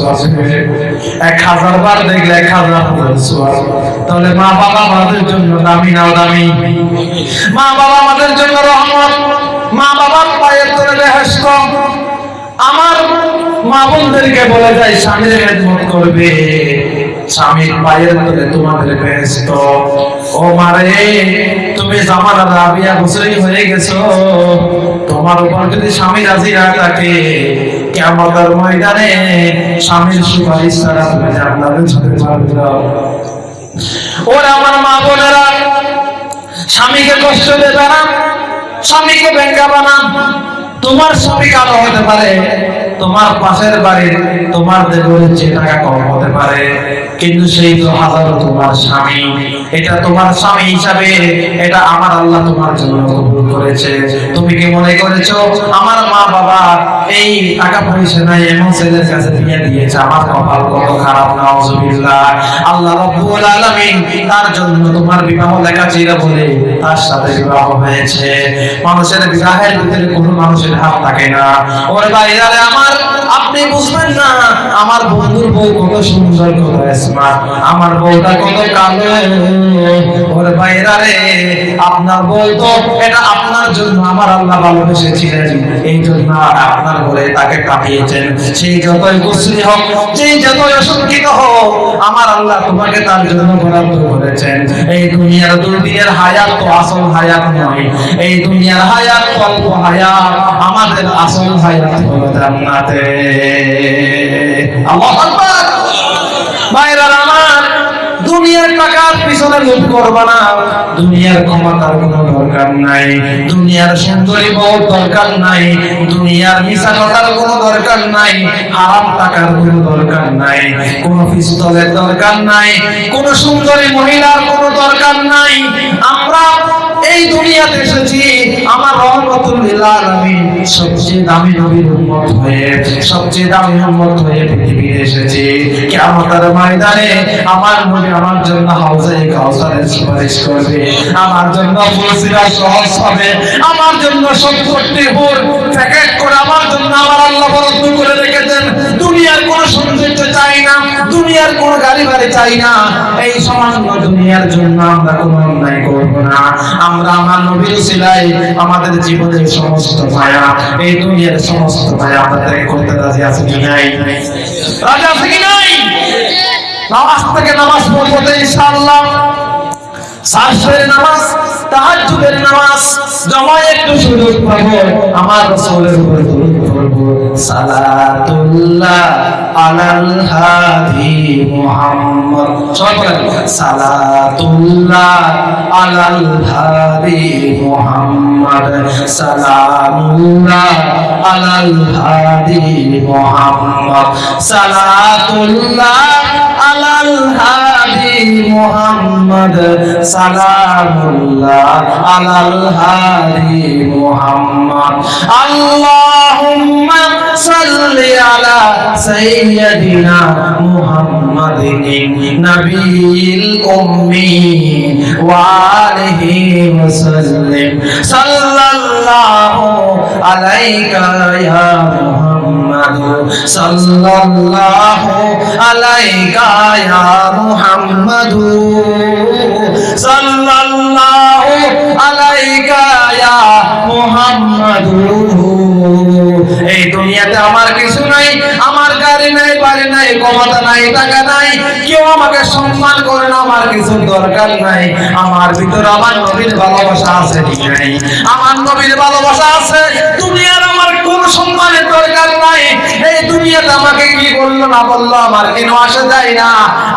এক হাজার বার দেখলে এক হাজার তাহলে মা বাবা আমাদের জন্য দামি নাও দামি? মা বাবা আমাদের জন্য রহমত। মা বাবার পায়ের তলে বেহেস্ত আমার মা বোনদেরকে বলে যায় স্বামীর করবে। স্বামীর পায়ের তলে তোমাদের বেহেস্ত ও মারে তুমি জামানা রাবিয়া বছরই হয়ে গেছো। তোমার উপর যদি স্বামী রাজি না থাকে কেমতের ময়দানে স্বামীর সুপারিশ ছাড়া তুমি জান্নাতে যেতে পারবে ওরা আমার মা বোনেরা, স্বামীকে কষ্ট দেবে না, স্বামীকে ব্যাঙ্গাবা না তোমার স্বামী কালো হতে পারে। তোমার পাশের বাড়ির তোমার দেবরের যে টাকা কম হতে পারে, কিন্তু সেই তো হাজারো তোমার স্বামী। এটা তোমার স্বামী হিসাবে, এটা আমার আল্লাহ তোমার জন্য কবুল করেছে। তুমি কি মনে করেছ, আমার মা বাবা এই টাকা পয়সা নাই, এমন ছেলের কাছে বিয়ে দিয়েছে, আমার কপাল কত খারাপ, নাউজুবিল্লাহ। আল্লাহ রাব্বুল আলামিন তার জন্য তোমার বিবাহ লেখা ছিল বলে তার সাথে বিবাহ হয়েছে। মানুষের বিবাহের ভিতরে কোনো মানুষের হাত থাকে না। ওর বাইরে আমার Allah. আপনি বুঝবেন না, আমার বন্ধুর বউ কত সুন্দর, কত স্মার্ট আমার বউটা কত কালো। ওর বাইরে রে, আপনার বউ তো এটা আপনার জন্য আমার আল্লাহ ভালোবেসেছিলেন। এই জন্য আপনার বলে তাকে পাঠিয়েছেন সেই যতই কুশ্রী হোক, সেই যতই অশঙ্কিত হোক, আমার আল্লাহ তোমাকে তার জন্য বরাদ্দ করেছেন। এই দুনিয়ার দুর্দিনের হায়াত তো আসল হায়াত নয়। এই দুনিয়ার হায়াত অল্প হায়াত। আমাদের আসল হায়াত হলো জান্নাতে। দুনিয়ার কোনো দরকার নাই। সুন্দরী হারাম টাকার কোনো দরকার নাই। দরকার নাই। কোন সুন্দরী মহিলার কোনো দরকার নাই। আমরা এই দুনিয়াতে এসেছি। আমার রহমতুল লিল আলামিন সবচেয়ে দামি নবীর উম্মত হয়ে, সবচেয়ে দামি উম্মত হয়ে পৃথিবীতে এসেছি। কিয়ামতের ময়দানে আমার নবী আমার জন্য হাউজে কাউসারের সুপারিশ করবে। আমার জন্য ফুলসিরা সহজ হবে। আমার জন্য সম্পত্তি হুর প্যাকেট করে আমার জন্য আমার আল্লাহ বরাদ্দ করে রেখেছেন। দুনিয়ার কোনো সৌন্দর্য চাই না। দুনিয়ার কোনো গাড়ি বাড়ি চাই না। এই সামান্য দুনিয়ার জন্য আমরা কোনো অন্যায় করব না। আমরা আমার নবীর সিলাই আমাদের জীবনের সমস্ত মায়া, এই দুনিয়ার সমস্ত মায়া আমরা ত্যাগ করতে রাজি আছি কি নাই? রাজি আছে কি নাই? নামাজ থেকে নামাজ পড়ব ইনশাআল্লাহ। নামাজ, তাহাজ্জুদের নামাজ একটু সুযোগ পাবো। আমার রাসূলের উপর দরুদ সালাতুল্লাহ আলাল হাদি মুহাম্মদ। সালাতুল্লাহ আলাল হাদি মুহাম্মদ। সালামুল্লাহ আলাল হাদি মুহাম্মদ। সালাতুল্লাহ আলাল হাদি মুহাম্মদ। সালামুল্লাহ আলাল আল্লাহুম্মা সাল্লি আলা সাইয়্যিদিনা মুহাম্মাদিন নবীল উম্মি ওয়া আলিহি ওয়া সাল্লিম সাল্লাল্লাহু আলাইকা ইয়া মুহাম্মদ। সাল্লাল্লাহু আলাইকা ইয়া মুহাম্মদ। সাল্লাল্লাহু আলাইকা ইয়া মুহাম্মদ। এই দুনিয়াতে আমার কিছু নাই, আমার গাড়ি নাই, বাড়ি নাই, ক্ষমতা নাই, টাকা নাই। কেউ আমাকে সম্মান করে না, আমার কিছু দরকার নাই। আমার ভিতরে আমার নবীর ভালোবাসা আছে আমার নবীর ভালোবাসা আছে, দুনিয়ার আমার কোন সম্মানের দরকার নাই। দুনিয়াতে আমাকে কি বলল না বলল, আমার কেন আসে যায় না?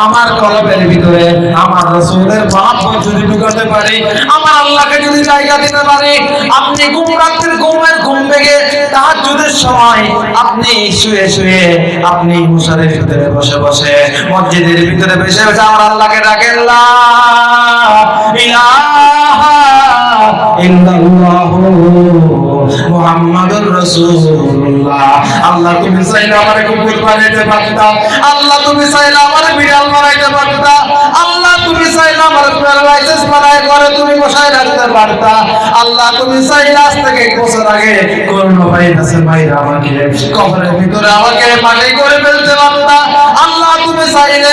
আমার কলবের ভিতরে, আমার রসুলের বাপ যদি ঢুকাতে পারি, আমার আল্লাহকে যদি জায়গা দিতে পারি, আপনি ঘুম রাত্রির ঘুমের ঘুম ভেঙে তাহাজ্জুদের সময় আপনি শুয়ে শুয়ে আপনি মুসারের ভিতরে বসে বসে মসজিদের ভিতরে বসে বসে আমার আল্লাহকে ডাকেন ইলাহা মুহাম্মাদুর রাসূলুল্লাহ। আল্লাহ, তুমি চাইলে আমারে কুকুর বানাইতে পারতা। আল্লাহ, তুমি চাইলে আমারে বিড়াল বানাইতে পারতা। আল্লাহ, তুমি চাইলে আমার প্যারালাইসিস বানাই করে তুমি বসায় রাখতে পারতা। আল্লাহ, তুমি চাইলে আজ থেকে বছর আগে করোনা ভাইরাসের বাইরে আমাকে কবরের ভিতরে আমাকে মাটি করে ফেলতে পারতা। আল্লাহ, তুমি চাইলে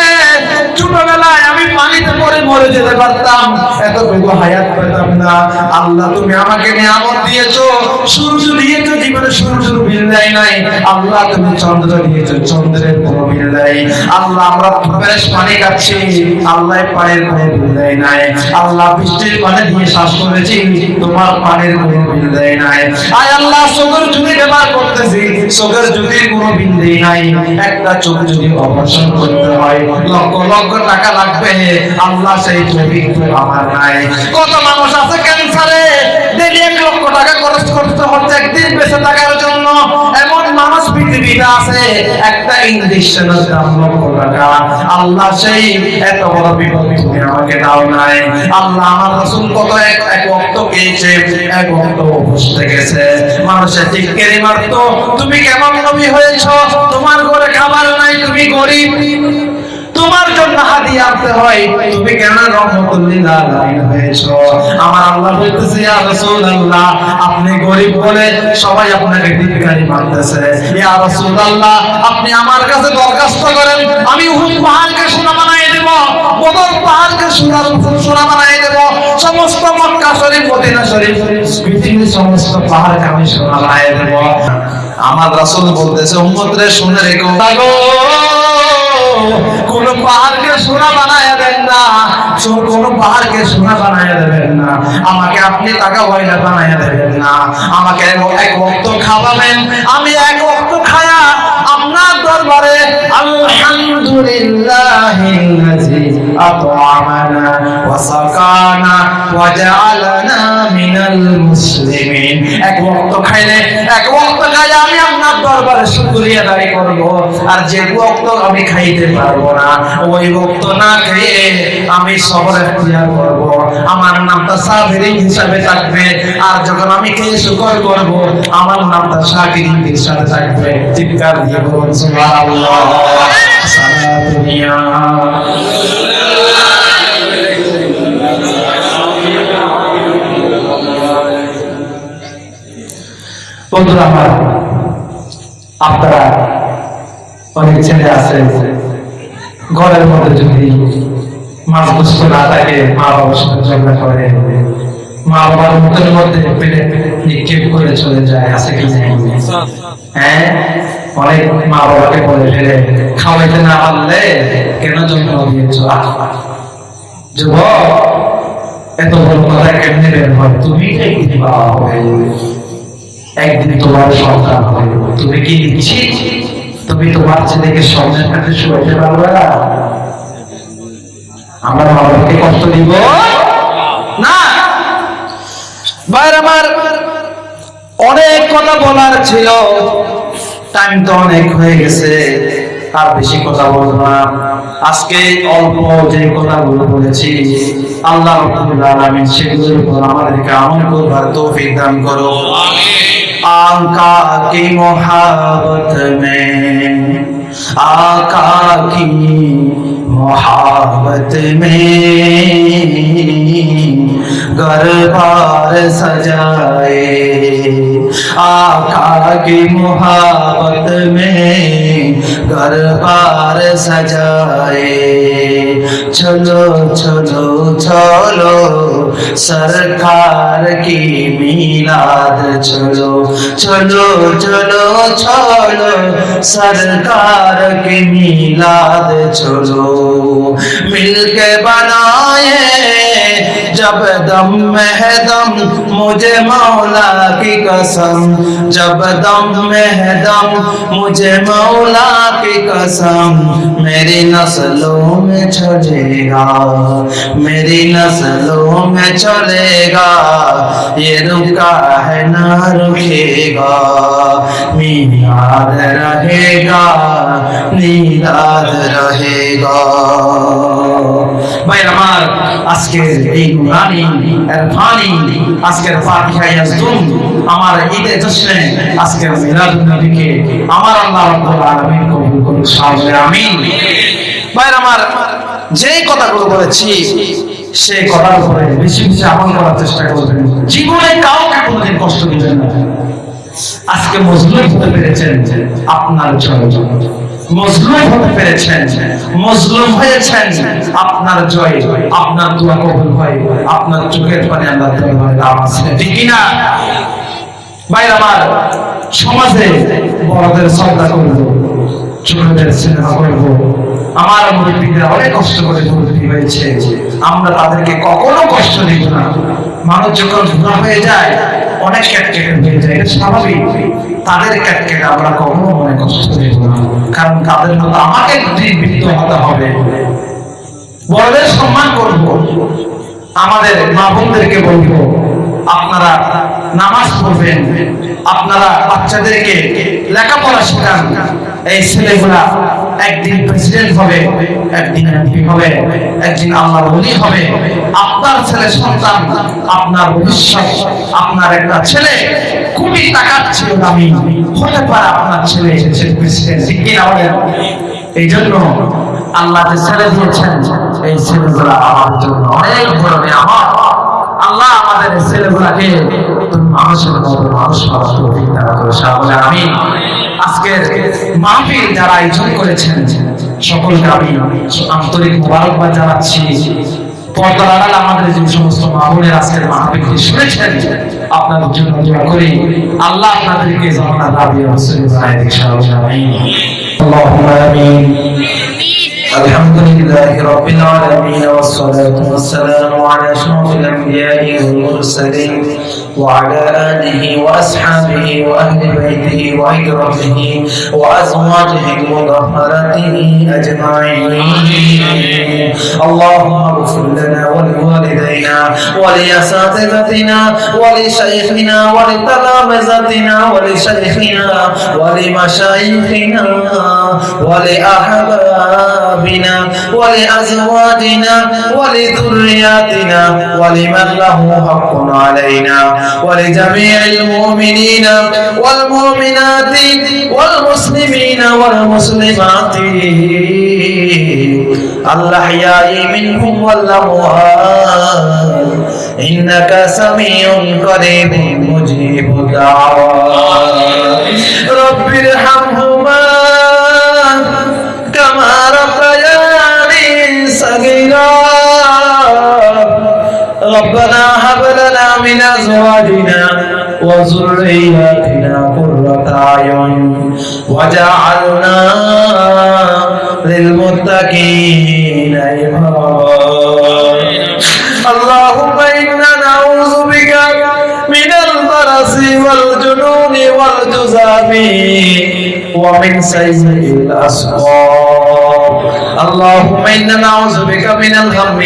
ছোটবেলায় আমি পানিতে পড়ে মরে যেতে পারতাম। এতটুকু হায়াত পেতাম না। আল্লাহ, তুমি আমাকে নিয়ামত দিয়েছ। সূর্য দিয়েছ জীবনে সূর্যের বিল দেয় নাই। আল্লাহ, তুমি চন্দ্র দিয়েছ, চন্দ্রের কোনো বিল দেয়। আল্লাহ, আমরা ফ্রেশ পানি খাচ্ছি। আল্লাহ পানির কোনো বিল দেয় নাই। আল্লাহ, বৃষ্টির পানি দিয়ে শ্বাস করেছি। তোমার পানির কোনো বিল দেয় নাই। আয় আল্লাহ চোখের যদি ব্যবহার করতেছি। চোখের যদি কোনো বিল দেয় নাই। একটা চোখ যদি অপারেশন করতে হয়, লক্ষ লক্ষ টাকা লাগবে আল্লাহ, সেই টপিক আমার নাই। কত মানুষ আছে ক্যান্সারে? এক লক্ষ টাকা খরচ করতে হচ্ছে একদিন বেঁচে থাকার জন্য। এমন মানুষ পৃথিবীতে আছে, একটা দাম লক্ষ টাকা। আল্লাহ, সেই এত বড় বিপদ তুমি আমাকে দাও নাই। আল্লাহ, আমার কত এক পেয়েছে, এক বসতে গেছে। মানুষের চিৎকারি মারতো, তুমি কেমন নবী হয়েছ? তোমার ঘরে খাবার নাই, তুমি গরিব। তোমার জন্য হাদিয়া আনতে হয়। তুমি কেন রহমতুল্লিল আলামিন আমার আল্লাহ বলতেছে, ইয়া রাসূলুল্লাহ, আপনি গরিব বলে সবাই আপনাকে ধিক্কারি মানতেছে। ইয়া রাসূলুল্লাহ, আপনি আমার কাছে দরখাস্ত করেন, আমি উহুদ পাহাড়কে সোনা বানিয়ে দেব, বদর পাহাড়কে সোনা সোনা বানিয়ে দেব। সমস্ত মক্কা শরীফ, মদিনা শরীফ, পৃথিবীর সমস্ত পাহাড়কে আমি সোনা বানিয়ে দেব। আমার রাসূল বলতেছে, উম্মতরে শুনে রেখো। কোন পাহাড়কে সোনা বানায় দেন না। কোন পাহাড়কে সোনা বানায় দেবেন না। আমাকে আপনি টাকা পয়সা বানায় দেবেন না। আমাকে এক- বক্ত খাওয়াবেন। আমি এক বক্ত খায়া আপনার দরবারে এক বক্ত খাইলে আমি দরবারে শুকরিয়া আদায় করব। আর যে বক্ত আমি খাইতে পারব না, ওই বক্ত না খেয়ে আমি সবর এখতিয়ার করব। আমার নামটা সাবিরিন হিসাবে থাকবে। আর যখন আমি খেয়ে শুকর করব, আমার নামটা শাকিরিন হিসাবে থাকবে। চিৎকার দিয়ে বলুন, সুবহানাল্লাহ। সালাতুনিয়া বন্ধুরা আমার আপনারা অনেক ছেলে আছে, ঘরের মধ্যে যদি মাছ গুস্ত না থাকে, মা বাবার সাথে ঝগড়া করে, মা বাবার মুখের মধ্যে নিক্ষেপ করে চলে যায়, আছে কি হ্যাঁ? অনেক মা বাবাকে বলে ফেলে, খাওয়াইতে না পারলে কেন জন্ম দিয়েছ? যুবক, এত বড় কথা বের হয়? তুমি হবে? একদিন তোমার সন্তান হবে। তুমি কি নিচ্ছি তুমি তোমার ছেলেকে সন্তান কাছে শুয়াইতে পারবে না? আমরা মা বাবাকে কষ্ট দিব? না। বাইরে আমার অনেক কথা বলার ছিল। টাইম তো অনেক হয়ে গেছে। তার বেশি কথা বলব না। আজকে অল্প যে কথাগুলো বলেছি, আল্লাহ রাব্বুল সেগুলোর উপর আমাদেরকে আমল করবার তো বিদান করো। আকা কি মোহাবত মে? আকা কি محبت میں گھر بار سجائے۔ آقا کی محبت میں گھر بار سجائے۔ چلو چلو چلو، سرکار کی میلاد چلو۔ چلو چلو چلو، سرکار کی میلاد چلو۔ مل کے بنائے جب دم مہدم مجھے مولا کی قسم۔ جب دم مہدم مجھے مولا کی قسم۔ میری نسلوں میں چھجے گا، میری نسلوں میں چلے گا۔ یہ رکا ہے نہ رکے گا مینار رہے گا نیلاد رہے گا۔ ভাই আমার, আজকের এই আজকের মিলাদুন নবীকে আমার আল্লাহ রাব্বুল আলামিন কবুল করুন আমিন। ভাই আমার, যেই কথাগুলো বলেছি, সেই কথার উপরে বেশি বেশি আমল করার চেষ্টা করবেন। জীবনে কাউকে কোনোদিন কষ্ট দিবেন না। আজকে মজলুম হতে পেরেছেন আপনার জয় মজলুম হতে পেরেছেন, মজলুম হয়েছেন। আপনার জয়, আপনার দোয়া কবুল হয়, আপনার চোখের পানি আল্লাহ দরবারে আছে। ঠিক না ভাই আমার, সমাজে বড়দের শ্রদ্ধা করব, ছোটদের সিনেমা করব। আমার মুরব্বীরা অনেক কষ্ট করে মুরব্বী হয়েছে। আমরা তাদেরকে কখনো কষ্ট দিব না। মানুষ যখন হয়ে যায় অনেক ক্যাটকেটে হয়ে স্বাভাবিক। তাদের ক্যাটকেটে আমরা কখনো মনে কষ্ট দেব না। কারণ তাদের মতো আমাকে জীবিত হতে হবে, বড়দের সম্মান করব, আমাদের মা বোনদেরকে বলব, আপনারা নামাজ পড়বেন, আপনারা বাচ্চাদেরকে লেখাপড়া শেখান, এই ছেলেগুলা একদিন প্রেসিডেন্ট হবে, একদিন এমপি হবে, একদিন আল্লাহ বলি হবে। আপনার ছেলে সন্তান, আপনার ভবিষ্যৎ, আপনার একটা ছেলে, কোটি টাকার ছিল দামি হতে পারে আপনার ছেলে এসেছে প্রেসিডেন্ট কিনা বলেন? এই জন্য আল্লাহ যে ছেলে দিয়েছেন, এই ছেলেগুলা আমার জন্য অনেক বড় আমার আল্লাহ আমাদের ছেলেগুলাকে মানুষের মতো মানুষ দান আমি আজকের মাহফিল যারা আয়োজন করেছেন সকলকে আমি আন্তরিক মোবারকবাদ জানাচ্ছি পর্দার আড়াল আমাদের যে সমস্ত মাহবুলের আজকের মাহফিলটি শুনেছেন আপনাদের জন্য দোয়া করি আল্লাহ আপনাদেরকে জানা দাবি রাসূল ইনশাআল্লাহ আমিন اللهم امين الحمد لله رب العالمين والصلاة والسلام على أشرف الأنبياء والمرسلين وعلى آله وأصحابه وأهل بيته وعترته وأزواجه المطهرة أجمعين. اللهم اغفر لنا ولوالدينا ولأساتذتنا ولشيخنا ولتلامذتنا ولشيخنا ولمشايخنا ولأحبابنا ولأزواجنا ولذرياتنا ولمن له حق علينا. ولجميع المؤمنين والمؤمنات والمسلمين والمسلمات الأحياء منهم والأموات إنك سميع قريب مجيب الدعوات رب ارحمهما ربنا هب لنا من ازواجنا وذرياتنا قرة اعين وجعلنا للمتقين اماما اللهم انا نعوذ بك من البرص والجنون والجذام ومن سيء الأسقام اللهم إنا نعوذ بك من الهم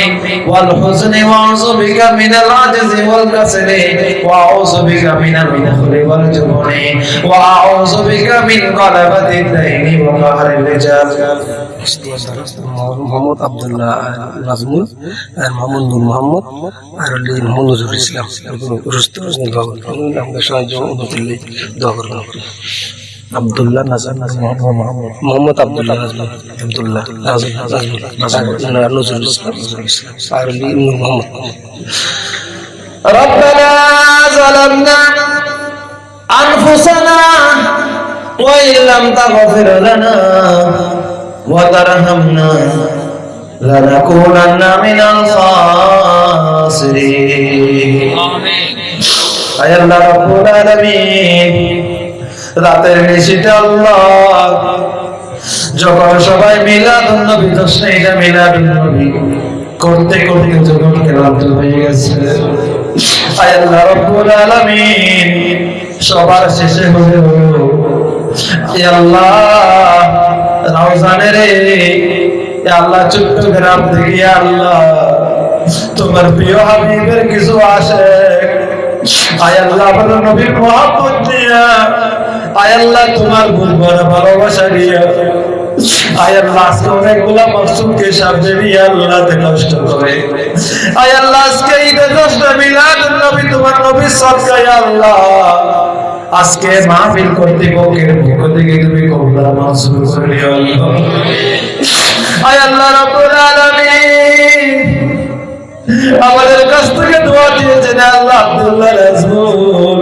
والحزن وأعوذ بك من العجز والكسل وأعوذ بك من البخل والجبن وأعوذ بك من غلبة الدين وقهر الرجال মোহাম্মদ আবদুল্লাহ নাজমুল আর মোহাম্মদ নূর মোহাম্মদ আর হলি মোহাম্মদ নজরুল ইসলাম রুস্ত আমাদের সাহায্য উন্নতিল্লাই দোয়া করবেন Abdullah Nazar Muhammad Abdullah Nazar Abdullah Nazar Nazar Nazar Nazar Muhammad. ربنا ظلمنا أنفسنا وإن لم تغفر لنا وترحمنا لنكونن من الخاسرين. آمين. يا رب العالمين. রাতের নিশিতে আল্লাহ। যখন সবাই মিলাদুন নবী তসনিটা মিলাদুন নবী করতে করতে যখন ক্লান্ত হয়ে গেছে। সবার শেষে হলো আয় আল্লাহ আল্লাহ চট্টগ্রাম থেকে আল্লাহ, তোমার প্রিয় হাবিবের কিছু আসে। আয় আল্লাহ নবীর দিয়া আয় আল্লাহ তোমার বড় ভালোবাসা দিয়া। আমাদের কাছ থেকে দোয়া দিয়েছেন আল্লাহ আব্দুল্লাহ নাজমুল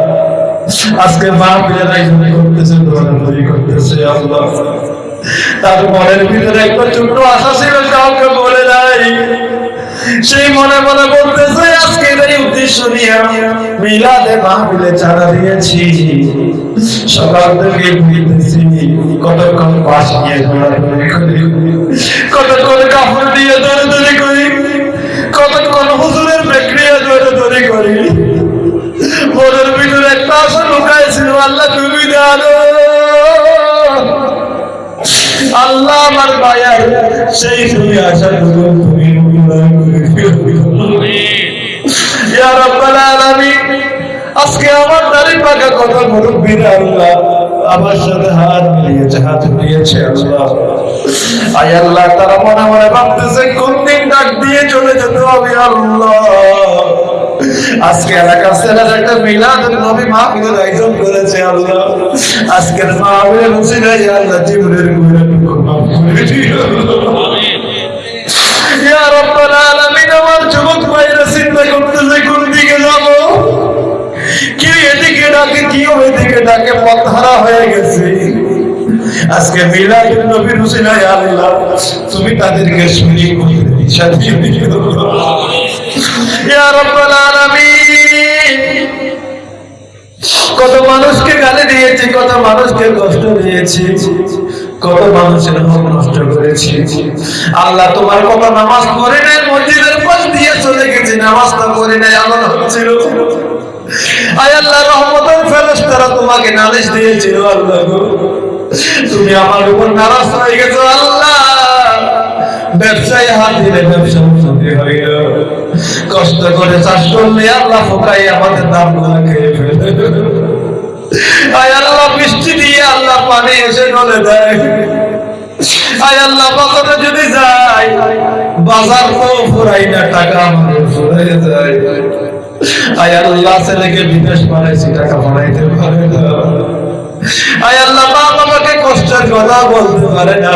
আজকে মা পিলের আয়োজন করতেছে দৌড়াদৌড়ি করতেছে, আল্লাহ। তার মনের ভিতরে একটা ছোট্ট আশা ছিল, কাউকে বলে নাই। সেই মনে মনে বলতেছে, আজকে এই উদ্দেশ্য নিয়ে মিলাদে মাহফিলে চাঁদা দিয়েছি। সকাল থেকে ঘুরতেছি কতক্ষণ পাশ নিয়ে ঘোরাঘুরি করি। কতক্ষণ কাপড় দিয়ে ধরে দৌড়াদৌড়ি করি। কতক্ষণ হুজুরের প্রক্রিয়া দৌড়াদৌড়ি করি। মনের ভিতরে একটা আশা লুকাইছিল, আল্লাহ তুমি জানো। আল্লাহ আমার মায়ার সেই তুমি আশা করো তুমি আজকে আমার আমার হাত আল্লাহ। ভাবতেছে কোন দিন ডাক দিয়ে চলে যেতে হবে আল্লাহ। আজকে এলাকার ছেলেরা একটা মিলাদ নবী মাহফিলের আয়োজন করেছে আল্লাহ। আজকের মাহফিলের উসিলায় আল্লাহ, জীবনের ইয়া আলামিন, আমার যুবক ভাইরা, চিন্তা করতেছে, কোন দিকে যাব? এদিকে ডাকে, কি ওইদিকে ডাকে পথ হারা হয়ে গেছে। আজকে মিলাদুন নবীর উসিলায় আল্লাহ, তুমি তাদেরকে শুনি করে কত মানুষকে গালি দিয়েছি, কত মানুষকে কষ্ট দিয়েছি, কত মানুষের হক নষ্ট করেছি। আল্লাহ তোমার কত নামাজ পড়ে নাই, মসজিদের পাশ দিয়ে চলে গেছি, নামাজটা পড়ে নাই আমার হচ্ছিল। তোমাকে নালিশ দিয়েছিল, আল্লাহ। তুমি আমার উপর নারাজ হয়ে গেছো, আল্লাহ। ব্যবসায় হাত দিলে ব্যবসা উন্নতি হয় কষ্ট করে চাষ করলে আল্লাহ ফোকাই আমাদের দামগুলা খেয়ে ফেলে। দিয়ে আল্লাহ পানি এসে গলে দেয়। আয় আল্লাহ যদি যাই, বাজার তো টাকা আমাদের ফুরাই যায়। আয় আল্লাহ টাকা বানাইতে পারে না। আয় আল্লাহ মা বাবাকে কষ্টের কথা বলতে পারে না।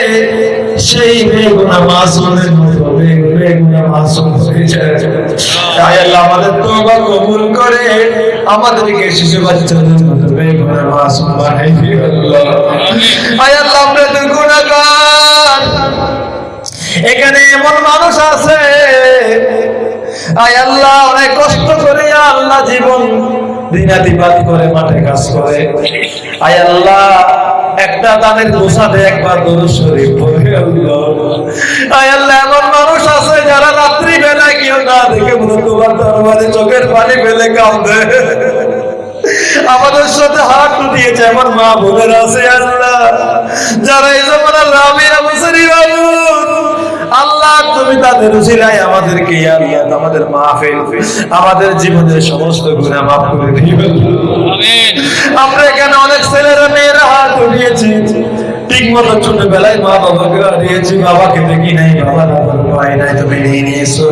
সেই বেগুনা মাসুমের মতো বেগুনা মাসুম হয়ে যায়। তাই আল্লাহ আমাদের তওবা কবুল করে। আমাদেরকে শিশু বাচ্চাদের মতো বেগুনা মাসুম বানাই দিও আল্লাহ। আয় আল্লাহ, আমরা তো গুনাহগার এখানে এমন মানুষ আছে। আয় আল্লাহ, অনেক কষ্ট করে আল্লাহ জীবন দিনাতিপাত করে, মাঠে কাজ করে। আয় আল্লাহ, একটা গোসাতে একবার শরীফ আয় আল্লাহ, এমন মানুষ আছে যারা রাত্রি বেলায় কেউ না দেখে মনে দরবারে চোখের পানি ফেলে কাঁদে। আমাদের সাথে হাত দিয়েছে আমার মা বোনের আছে, আল্লাহ। যারা এই জমানার রাবিয়া মুসরি আল্লাহ তুমি তাদের উসিলায় আমাদেরকে আল্লাহ আমাদের মাহফিল আমাদের জীবনের সমস্ত গুনাহ মাফ করে দিবে আমরা এখানে অনেক ছেলেরা মেয়েরা হাত উঠিয়েছি ঠিক মতো ছোটবেলায় মা বাবাকে হারিয়েছি বাবাকে দেখি নাই বাবা ভাই নাই তুমি নিয়ে নিয়েছো।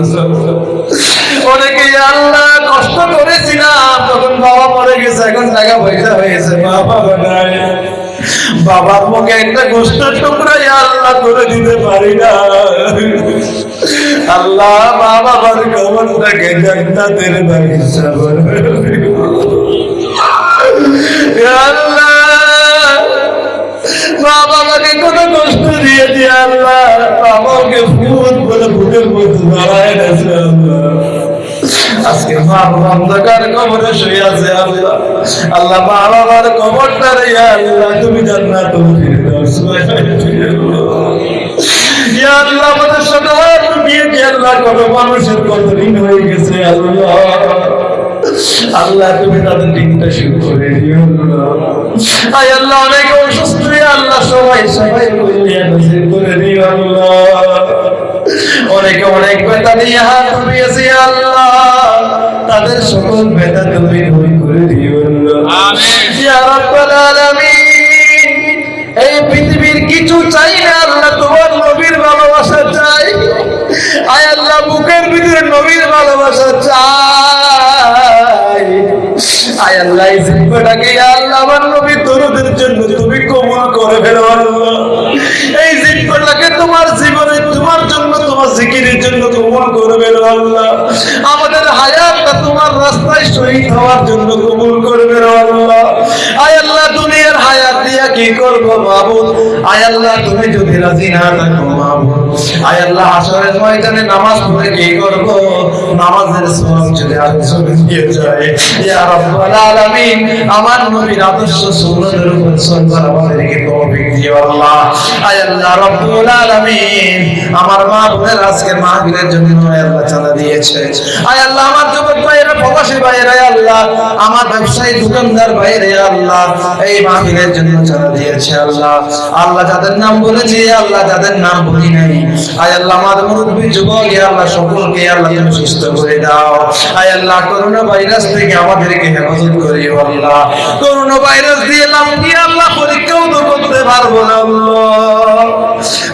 অনেকে আল্লাহ কষ্ট করেছিলাম তখন বাবা মরে গেছে এখন টাকা পয়সা হয়েছে মা বাবা নাই বাবার মুখে একটা গোষ্ঠের টুকরা আল্লাহ করে দিতে পারি না। আল্লাহ বাবার কবরটাকে জান্নাতের বাগিচা বানাবে। আল্লাহ মা কষ্ট আল্লাহ। ভূত বলে ভূতের মধ্যে দাঁড়ায় আজকে বাবা অন্ধকার কবরে শুয়ে আছে আল্লাহ। আল্লাহ বাবার কবরটা রে আল্লাহ, তুমি জান্নাত আল্লাহ দিয়ে হয়ে গেছে, আল্লাহ। তুমি তাদের দিনটা শুরু করে দিও, আল্লাহ। অনেক অসুস্থ আল্লাহ, সবাই সবাই করে দিও, আল্লাহ। অনেকে অনেক বেতা নিয়ে হাত উঠিয়েছে আল্লাহ। তাদের সকল বেতা তুমি দূর করে দিও এই পৃথিবীর কিছু চাই না আল্লাহ তোমার নবীর ভালোবাসা চাই। আয় আল্লাহ বুকের ভিতরে নবীর ভালোবাসা চাই। আয় আল্লাহ এই জিব্বাটাকে আল্লাহ আমার নবী তরুদের জন্য তুমি কবুল করে ফেলো আল্লাহ। এই জিব্বাটাকে তোমার জীবনে তোমার জন্য তোমার জিকিরের জন্য কবুল করে ফেলো আল্লাহ। আমাদের তোমার রাস্তায় শহীদ হওয়ার জন্য কবুল করে ফেলো আল্লাহ। আয় আল্লাহ, দুনিয়ার হায়াত দিয়া কি করব মাহবুব? আয় আল্লাহ, তুমি যদি রাজি না থাকো মাহবুব। আয় আল্লাহ আসরের ময়দানে নামাজ পড়ে কি করব? নামাজের সওয়াব যদি আরেকজনে দিয়ে যায়। ইয়া রাব্বাল আলামিন, আমার নবীর আদর্শ সুন্নতের উপর চলবার আমাদেরকে তৌফিক দিও আল্লাহ। আয় আল্লাহ, রাব্বুল আলামিন, আমার মা বোনের আজকে মাহফিলের জন্য আয় আল্লাহ চাঁদা দিয়েছে। আয় আল্লাহ, আমার যুবক প্রবাসী ভাইয়েরা আল্লাহ, আমার ব্যবসায়ী দোকানদার ভাইয়েরা আল্লাহ, এই মাহফিলের জন্য চাঁদা দিয়েছে আল্লাহ। আল্লাহ যাদের নাম বলেছি, আল্লাহ যাদের নাম বলি নাই। আয় আল্লাহ আমার মুরব্বী যুবক আল্লাহ সকলকে আল্লাহ তুমি সুস্থ করে দাও। আয় আল্লাহ করোনা ভাইরাস থেকে আমাদেরকে হেফাজত করিও আল্লাহ। করোনা ভাইরাস দিয়ে নাম দিয়ে আল্লাহ পরীক্ষাও তো করতে পারব না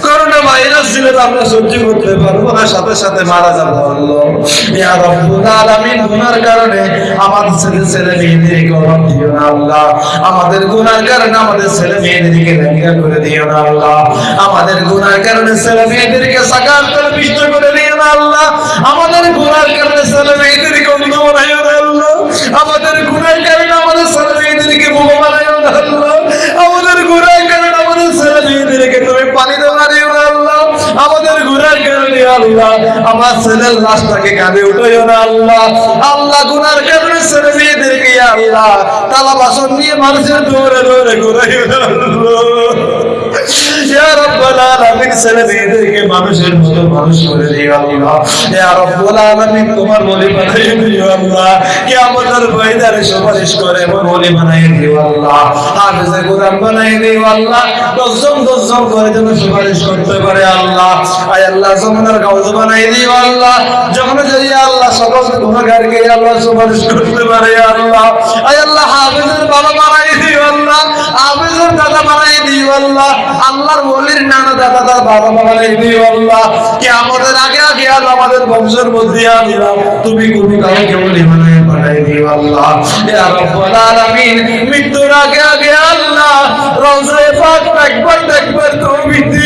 করোনা ভাইরাস দিলে আমরা সহ্য করতে পারব না, সাথে সাথে মারা যাব আল্লাহ। ইয়া রব্বুল আমাদের ছেলে গুনার কারণে আমাদের ছেলে মেয়েদেরকে লেখা করে দিও না আল্লাহ। আমাদের গুনার কারণে ছেলে মেয়েদেরকে সাকার করে করে দিও না আল্লাহ। আমাদের গুনার কারণে ছেলে মেয়েদেরকে আমাদের গুনার কারণে আমাদের ছেলে মেয়েদেরকে বোমা বানাইও না আমাদের গুনার কারণে আমাদের ছেলে মেয়েদেরকে তুমি আমাদের গুনার কারণে আল্লাহ, আমার ছেলের লাশটাকে কাঁধে উঠাইও না আল্লাহ। আল্লাহ গুনার কারণে ছেলে মেয়েদেরকে আল্লাহ, তালা বাসন নিয়ে মানুষের দৌড়ে দৌড়ে ঘুরাইও না আল্লাহ। সুপারিশ দশজন দশজন করে যেন সুপারিশ করতে পারে আল্লাহ। আয় আল্লাহ জমানার বানাই দিও আল্লাহ। যখন যদি করতে পারে আল্লাহ। আল্লাহ, হাফেজের বাবা বানাই দিও আল্লাহ। আমাদের আগে আগে আমাদের বংশের মধ্যে আল্লাহ তুমি কবি কাউকে বলি বানাই বানাই মৃত্যুর আগে আগে আল্লাহ রওজায়ে পাক একবার একবার তুমি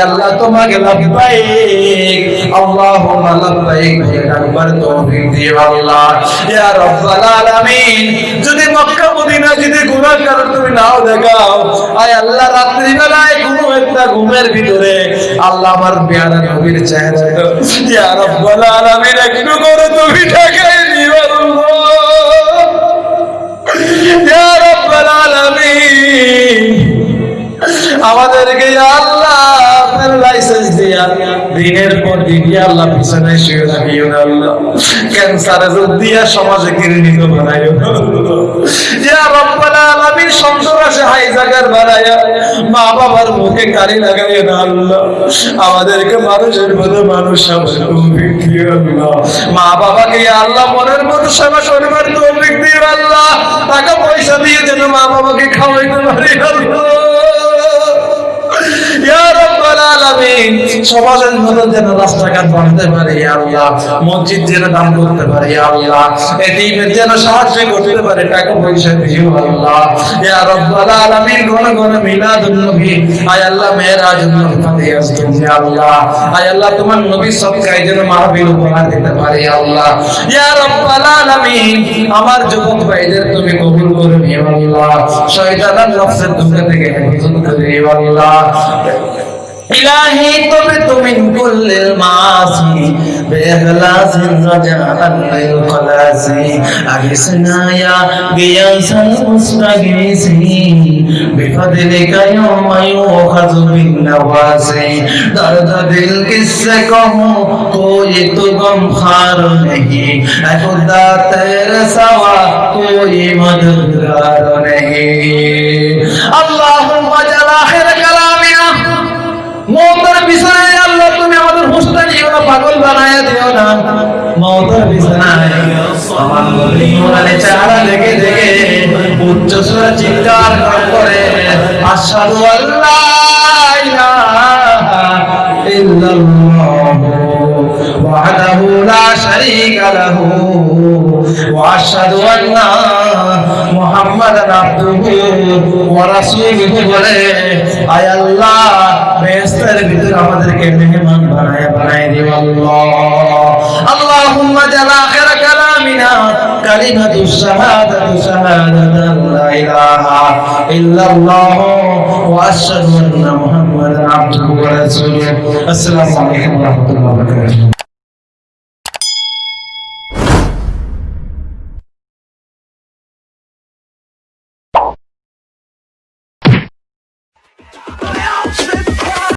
আল্লাহ। তোমাকে যদি মক্কা মদিনা যদি গুনাহ করো তুমি নাও দেখাও, আয় আল্লাহ রাত্রি বেলায় কোনো একটা ঘুমের ভিতরে আল্লাহ আমার পেয়ারা নবীর চেহারাটা। ইয়া রাব্বাল একটু করে তুমি দেখাই দিও আমাদেরকে আল্লাহ, আপনার লাইসেন্স দিয়া দিনের পর দিন আল্লাহ পিছনে শুয়ে রাখিও না আল্লাহ। ক্যান্সারে দিয়া সমাজে ঘৃণিত বানাইও। ইয়া রাব্বাল আলামিন সংসার আছে, হাই জায়গার বানায়া মা বাবার মুখে কারি লাগাইও না আল্লাহ। আমাদেরকে মানুষের মতো মানুষ সবার তৌফিক দিও আল্লাহ। মা বাবাকে আল্লাহ, মনের মতো সেবা করবার তৌফিক দিও আল্লাহ। টাকা পয়সা দিয়ে যেন মা বাবাকে খাওয়াইতে পারি আল্লাহ। ইয়া রাব্বাল সমাজের মধ্যে যেন রাস্তাঘাট বানাতে আল্লাহ, মসজিদ যেন দান করতে আল্লাহ যেন সাহায্য করতে পারে, টাকা পয়সা দিও আল্লাহ। আমার যুবক ভাইদের তুমি কবুল করে নিও আল্লাহ। শয়তানের থেকে ইলাহি তবে তুমি কুল্লিল মাসি বেহলাসিন রাজালাল কলাসি আগিসনা ইয়া বিয়াসাল মুস্তাগিসি, বিফদলিকা ইয়াওমা ইউখাযু বিন নওয়াসি। দর্দ দিল কিসসে কহো কোই তো গম খার নেহি এ খুদা তেরে সাওয়া কোই মদদগার নেহি। মৌতের বিছানায় আল্লাহ তুমি আমাদের হুঁশটা নিও না পাগল বানায় দিও না। মৌতের বিছানায় আমার কোরআনে চেহারা দেখে দেখে উচ্চ সুরে চিৎকার করে, আশহাদু আল্লা ইলাহা ওয়াহদাহু লা শারীকা লাহু, ওয়া আশহাদু মোহাম্মদ আব্দুহু ওয়া রাসূলুহু বলে, আয় আল্লাহ বেহেশতের ভিতর আমাদেরকে মেহমান বানায় বানায় দিও আল্লাহ। আল্লাহুম্মা আখির কালামিনা, কালিমাতু শাহাদাতু শাহাদাতান লা ইলাহা ইল্লাল্লাহ ওয়া আশহাদু আন্না মুহাম্মাদান ওয়া রাসূলুহু। আসসালামু আলাইকুম ওয়া রাহমাতুল্লাহি ওয়া বারাকাতুহু।